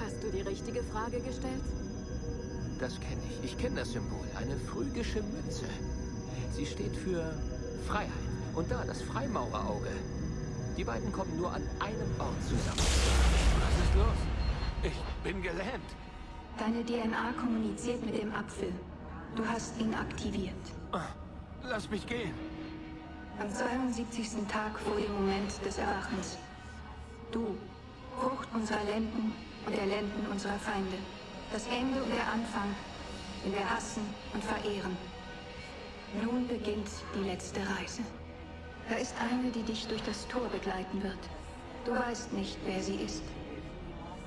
Hast du die richtige Frage gestellt? Das kenne ich. Ich kenne das Symbol. Eine phrygische Münze. Sie steht für Freiheit. Und da das Freimaurerauge. Die beiden kommen nur an einem Ort zusammen. Was ist los? Ich bin gelähmt. Deine DNA kommuniziert mit dem Apfel. Du hast ihn aktiviert. Lass mich gehen. Am 72. Tag vor dem Moment des Erwachens. Du, Frucht unserer Lenden und der Lenden unserer Feinde. Das Ende und der Anfang, den wir hassen und verehren. Nun beginnt die letzte Reise. Da ist eine, die dich durch das Tor begleiten wird. Du weißt nicht, wer sie ist.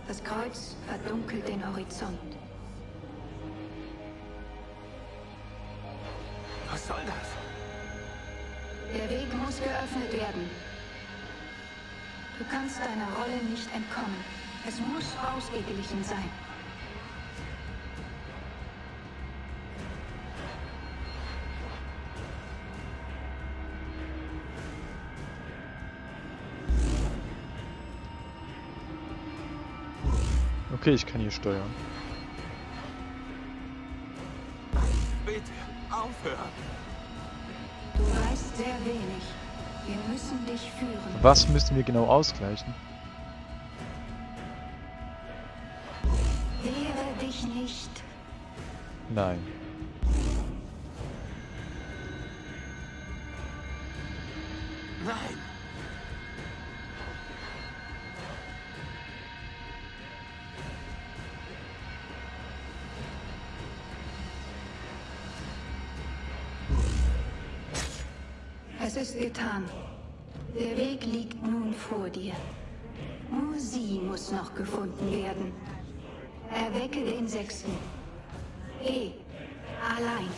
Das Kreuz verdunkelt den Horizont. Was soll das? Der Weg muss geöffnet werden. Du kannst deiner Rolle nicht entkommen. Es muss ausgeglichen sein. Okay, ich kann hier steuern. Bitte, aufhören. Du weißt sehr wenig. Wir müssen dich führen. Was müssten wir genau ausgleichen? Wehre dich nicht. Nein. Nein. Getan. Der Weg liegt nun vor dir. Nur sie muss noch gefunden werden. Erwecke den Sechsten. Geh. Allein.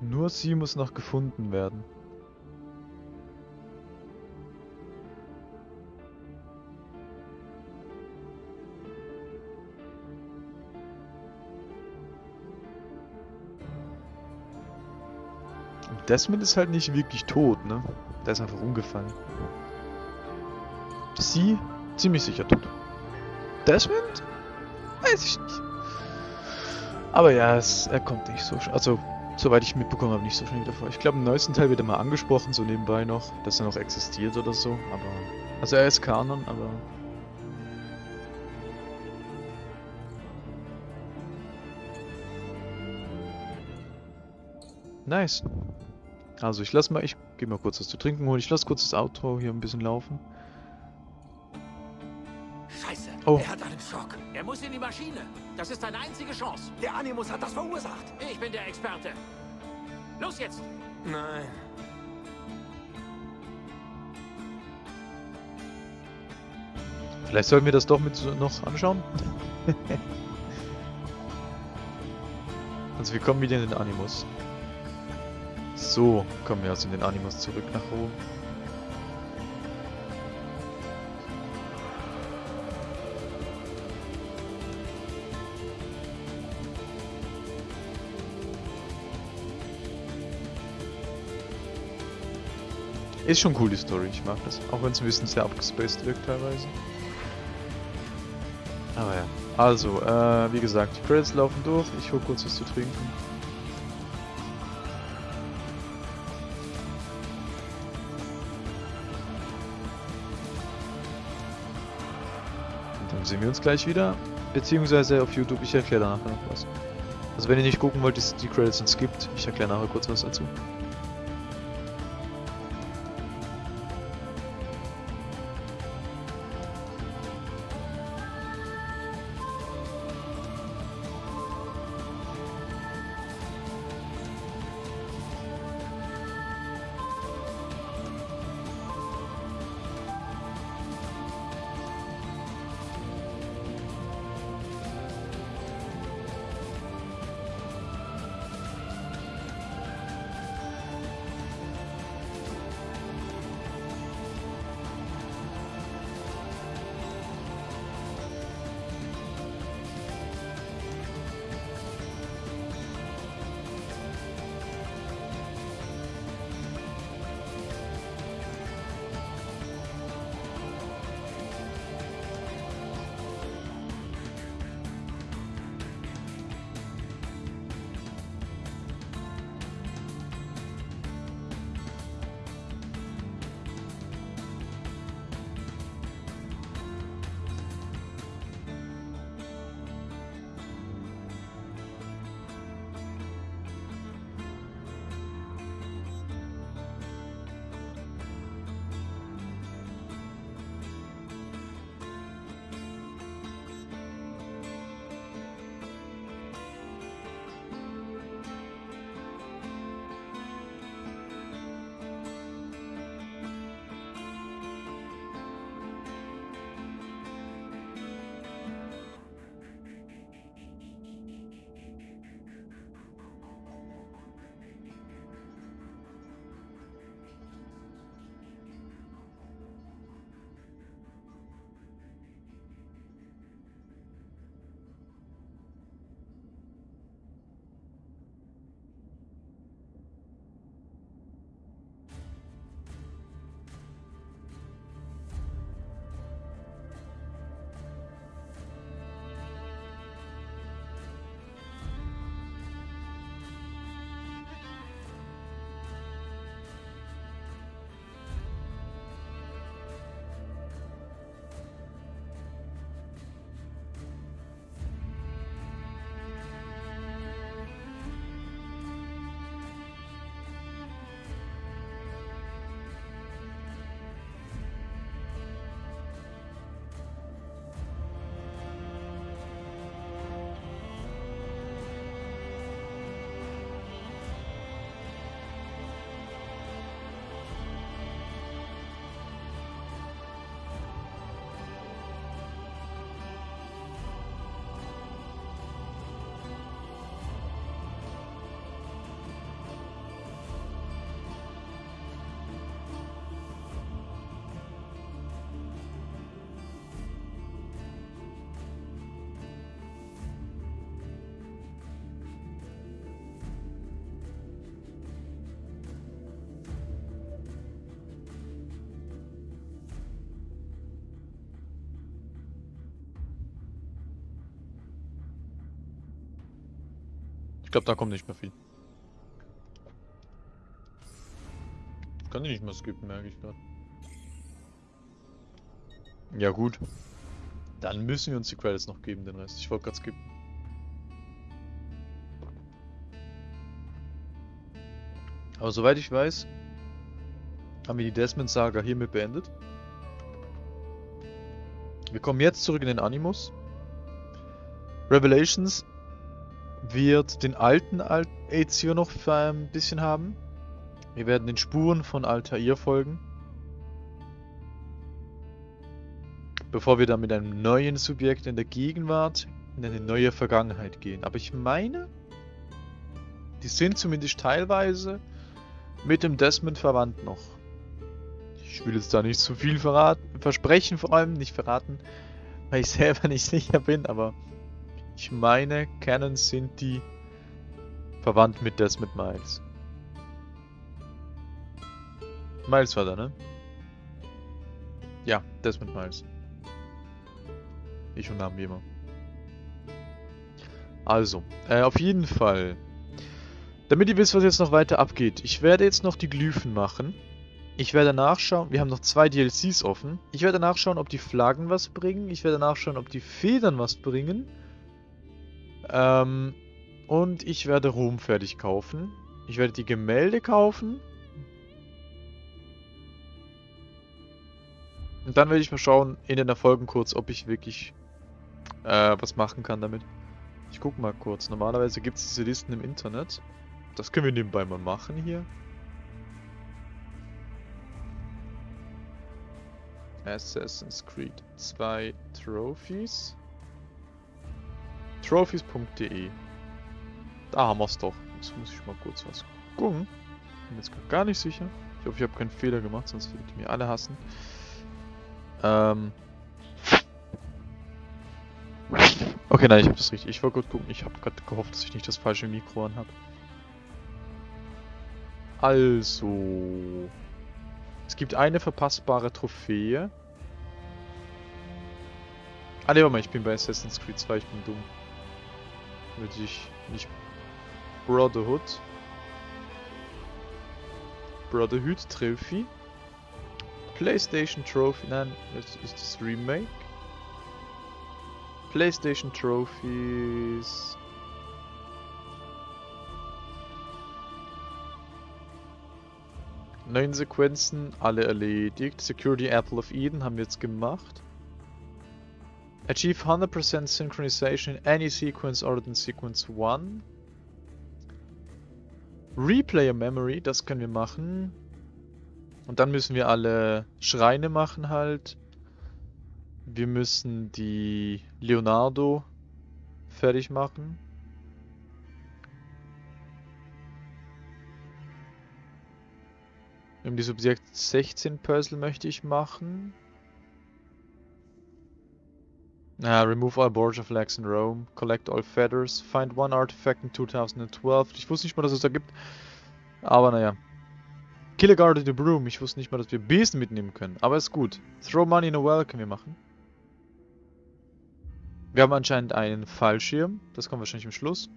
Nur sie muss noch gefunden werden. Desmond ist halt nicht wirklich tot, ne? Der ist einfach umgefallen. Sie ziemlich sicher tot. Desmond? Weiß ich nicht. Aber ja, es, er kommt nicht so sch- Also, soweit ich mitbekommen habe, nicht so schnell wieder vor. Ich glaube, im neuesten Teil wird er mal angesprochen, so nebenbei noch, dass er noch existiert oder so. Aber. Also, er ist Kanon, aber. Nice. Also, ich lass mal, ich gehe mal kurz was zu trinken holen. Ich lasse kurz das Outro hier ein bisschen laufen. Scheiße, Oh. er hat einen Schock. Er muss in die Maschine. Das ist seine einzige Chance. Der Animus hat das verursacht. Ich bin der Experte. Los jetzt! Nein. Vielleicht sollten wir das doch mit noch anschauen. also wir kommen wieder in den Animus. So, kommen wir also in den Animus zurück nach Rom. Ist schon cool die Story, ich mag das. Auch wenn es ein bisschen sehr abgespaced wirkt teilweise. Aber ja. Also, äh, wie gesagt, die Credits laufen durch. Ich hole kurz was zu trinken. Sehen wir uns gleich wieder. Beziehungsweise auf YouTube, ich erkläre nachher noch was. Also wenn ihr nicht gucken wollt, die, die Credits sind skippt. Ich erkläre nachher kurz was dazu. Ich glaube, da kommt nicht mehr viel. Kann ich nicht mehr skippen, merke ich gerade. Ja gut. Dann müssen wir uns die Credits noch geben, den Rest. Ich wollte gerade skippen. Aber soweit ich weiß, haben wir die Desmond-Saga hiermit beendet. Wir kommen jetzt zurück in den Animus. Revelations wird den alten Al Ezio noch ein bisschen haben. Wir werden den Spuren von Altair folgen. Bevor wir dann mit einem neuen Subjekt in der Gegenwart in eine neue Vergangenheit gehen. Aber ich meine, die sind zumindest teilweise mit dem Desmond verwandt noch. Ich will jetzt da nicht zu viel verraten, versprechen vor allem, nicht verraten, weil ich selber nicht sicher bin, aber ich meine, Canon sind die verwandt mit Desmond Miles. Miles war da, ne? Ja, Desmond Miles. Ich und Namen wie immer. Also, äh, auf jeden Fall. Damit ihr wisst, was jetzt noch weiter abgeht. Ich werde jetzt noch die Glyphen machen. Ich werde nachschauen, wir haben noch zwei DLCs offen. Ich werde nachschauen, ob die Flaggen was bringen. Ich werde nachschauen, ob die Federn was bringen. Ähm, und ich werde Rom fertig kaufen. Ich werde die Gemälde kaufen. Und dann werde ich mal schauen in den Erfolgen kurz, ob ich wirklich äh, was machen kann damit. Ich gucke mal kurz. Normalerweise gibt es diese Listen im Internet. Das können wir nebenbei mal machen hier. Assassin's Creed 2 Trophies. Trophies.de Da haben wir es doch. Jetzt muss ich mal kurz was gucken. Bin jetzt gar nicht sicher. Ich hoffe, ich habe keinen Fehler gemacht, sonst würdet ihr mir alle hassen. Ähm. Okay, nein, ich habe das richtig. Ich wollte gut gucken. Ich habe gerade gehofft, dass ich nicht das falsche Mikro an habe. Also. Es gibt eine verpassbare Trophäe. Ah ne, warte mal, ich bin bei Assassin's Creed 2, ich bin dumm. Damit ich nicht Brotherhood. Brotherhood Trophy. PlayStation Trophy, nein, das ist das Remake. PlayStation Trophies. Neun Sequenzen, alle erledigt. Security Apple of Eden haben wir jetzt gemacht. Achieve 100% synchronization in any sequence other than sequence 1. Replayer Memory, das können wir machen. Und dann müssen wir alle Schreine machen halt. Wir müssen die Leonardo fertig machen. Um die Subjekt 16 Puzzle möchte ich machen. Uh, remove all border flags in Rome. Collect all feathers. Find one artifact in 2012. Ich wusste nicht mal, dass es da gibt. Aber naja. Kill a guard in the broom. Ich wusste nicht mal, dass wir Besen mitnehmen können. Aber ist gut. Throw money in a well können wir machen. Wir haben anscheinend einen Fallschirm. Das kommt wahrscheinlich im Schluss.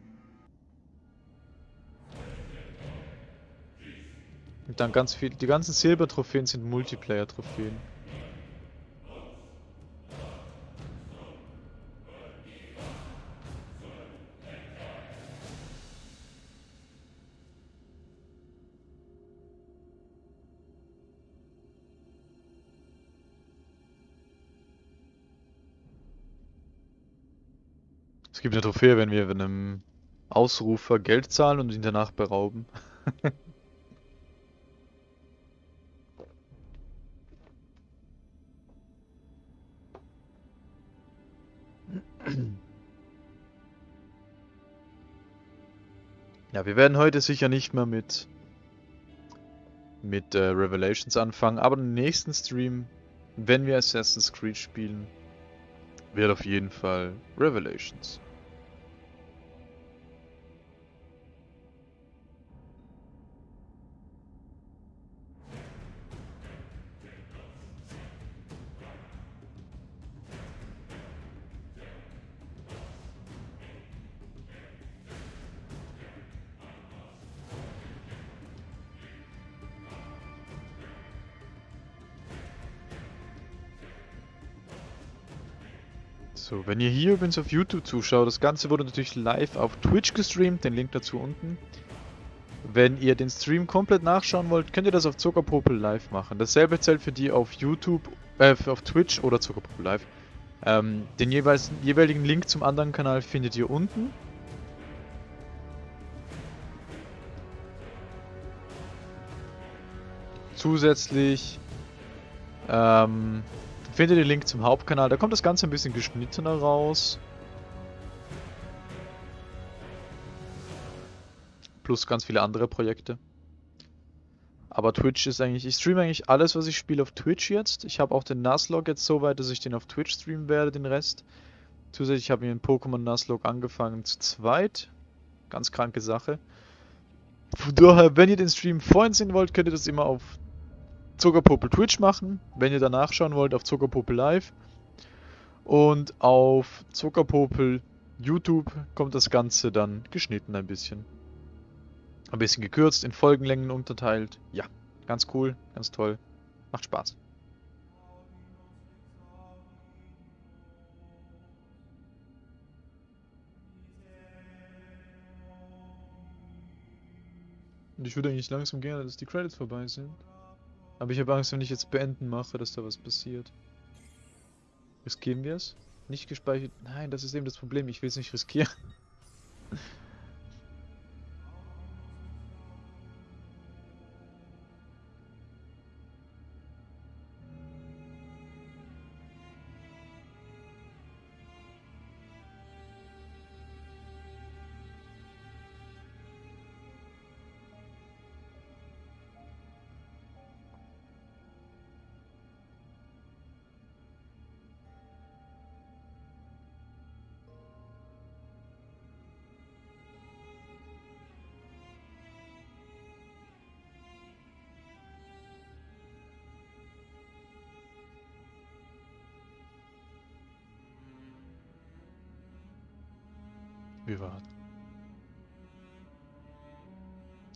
Und dann ganz viel. Die ganzen Silbertrophäen sind Multiplayer-Trophäen. Es gibt eine Trophäe, wenn wir einem Ausrufer Geld zahlen und ihn danach berauben. ja, wir werden heute sicher nicht mehr mit mit äh, Revelations anfangen, aber im nächsten Stream, wenn wir Assassin's Creed spielen, wird auf jeden Fall Revelations. Ihr hier übrigens auf YouTube zuschaut, das Ganze wurde natürlich live auf Twitch gestreamt, den Link dazu unten. Wenn ihr den Stream komplett nachschauen wollt, könnt ihr das auf Zuckerpopel live machen. Dasselbe zählt für die auf YouTube, äh, auf Twitch oder Zuckerpopel live. Ähm, den jeweils, jeweiligen Link zum anderen Kanal findet ihr unten. Zusätzlich ähm, findet den Link zum Hauptkanal. Da kommt das Ganze ein bisschen geschnittener raus. Plus ganz viele andere Projekte. Aber Twitch ist eigentlich, ich streame eigentlich alles, was ich spiele auf Twitch jetzt. Ich habe auch den Nuzlocke jetzt so weit, dass ich den auf Twitch streamen werde, den Rest. Zusätzlich habe ich den Pokémon Nuzlocke angefangen zu zweit. Ganz kranke Sache. Von daher, wenn ihr den Stream vorhin sehen wollt, könnt ihr das immer auf Zuckerpopel Twitch machen. Wenn ihr danach schauen wollt, auf Zuckerpopel Live. Und auf Zuckerpopel YouTube kommt das Ganze dann geschnitten ein bisschen. Ein bisschen gekürzt, in Folgenlängen unterteilt. Ja, ganz cool, ganz toll. Macht Spaß. Und ich würde eigentlich langsam gerne, dass die Credits vorbei sind. Aber ich habe Angst, wenn ich jetzt beenden mache, dass da was passiert. Riskieren wir es? Nicht gespeichert. Nein, das ist eben das Problem. Ich will es nicht riskieren.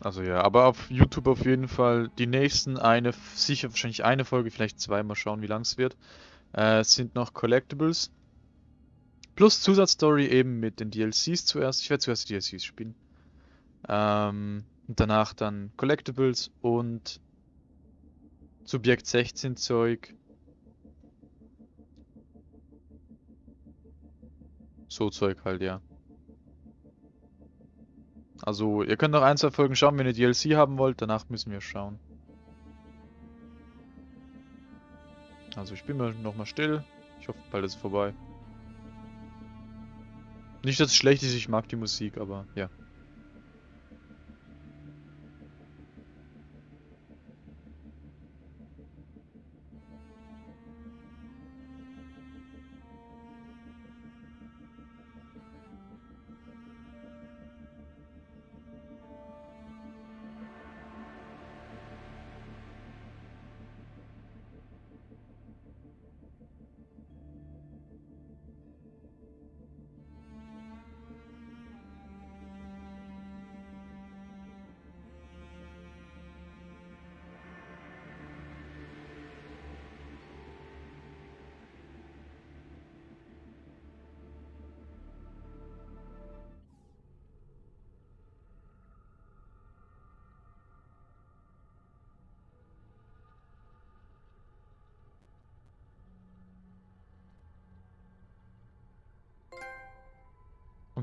Also ja, aber auf YouTube auf jeden Fall die nächsten eine, sicher wahrscheinlich eine Folge, vielleicht zwei, mal schauen wie lang es wird, äh, sind noch Collectibles. Plus Zusatzstory eben mit den DLCs zuerst. Ich werde zuerst die DLCs spielen. Ähm, und danach dann Collectibles und Subjekt 16 Zeug. So Zeug halt, ja. Also, ihr könnt noch ein, zwei Folgen schauen, wenn ihr DLC haben wollt. Danach müssen wir schauen. Also, ich bin mal nochmal still. Ich hoffe, bald ist es vorbei. Nicht, dass es schlecht ist, ich mag die Musik, aber ja.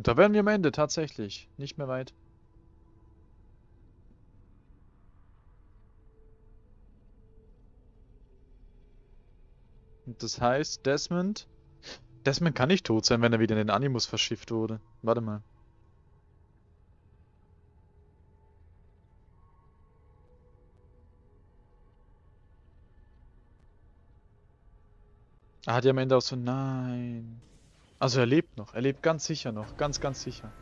Und da wären wir am Ende, tatsächlich. Nicht mehr weit. Und das heißt, Desmond... Desmond kann nicht tot sein, wenn er wieder in den Animus verschifft wurde. Warte mal. Er hat ja am Ende auch so... Nein... Also er lebt noch. Er lebt ganz sicher noch. Ganz, ganz sicher.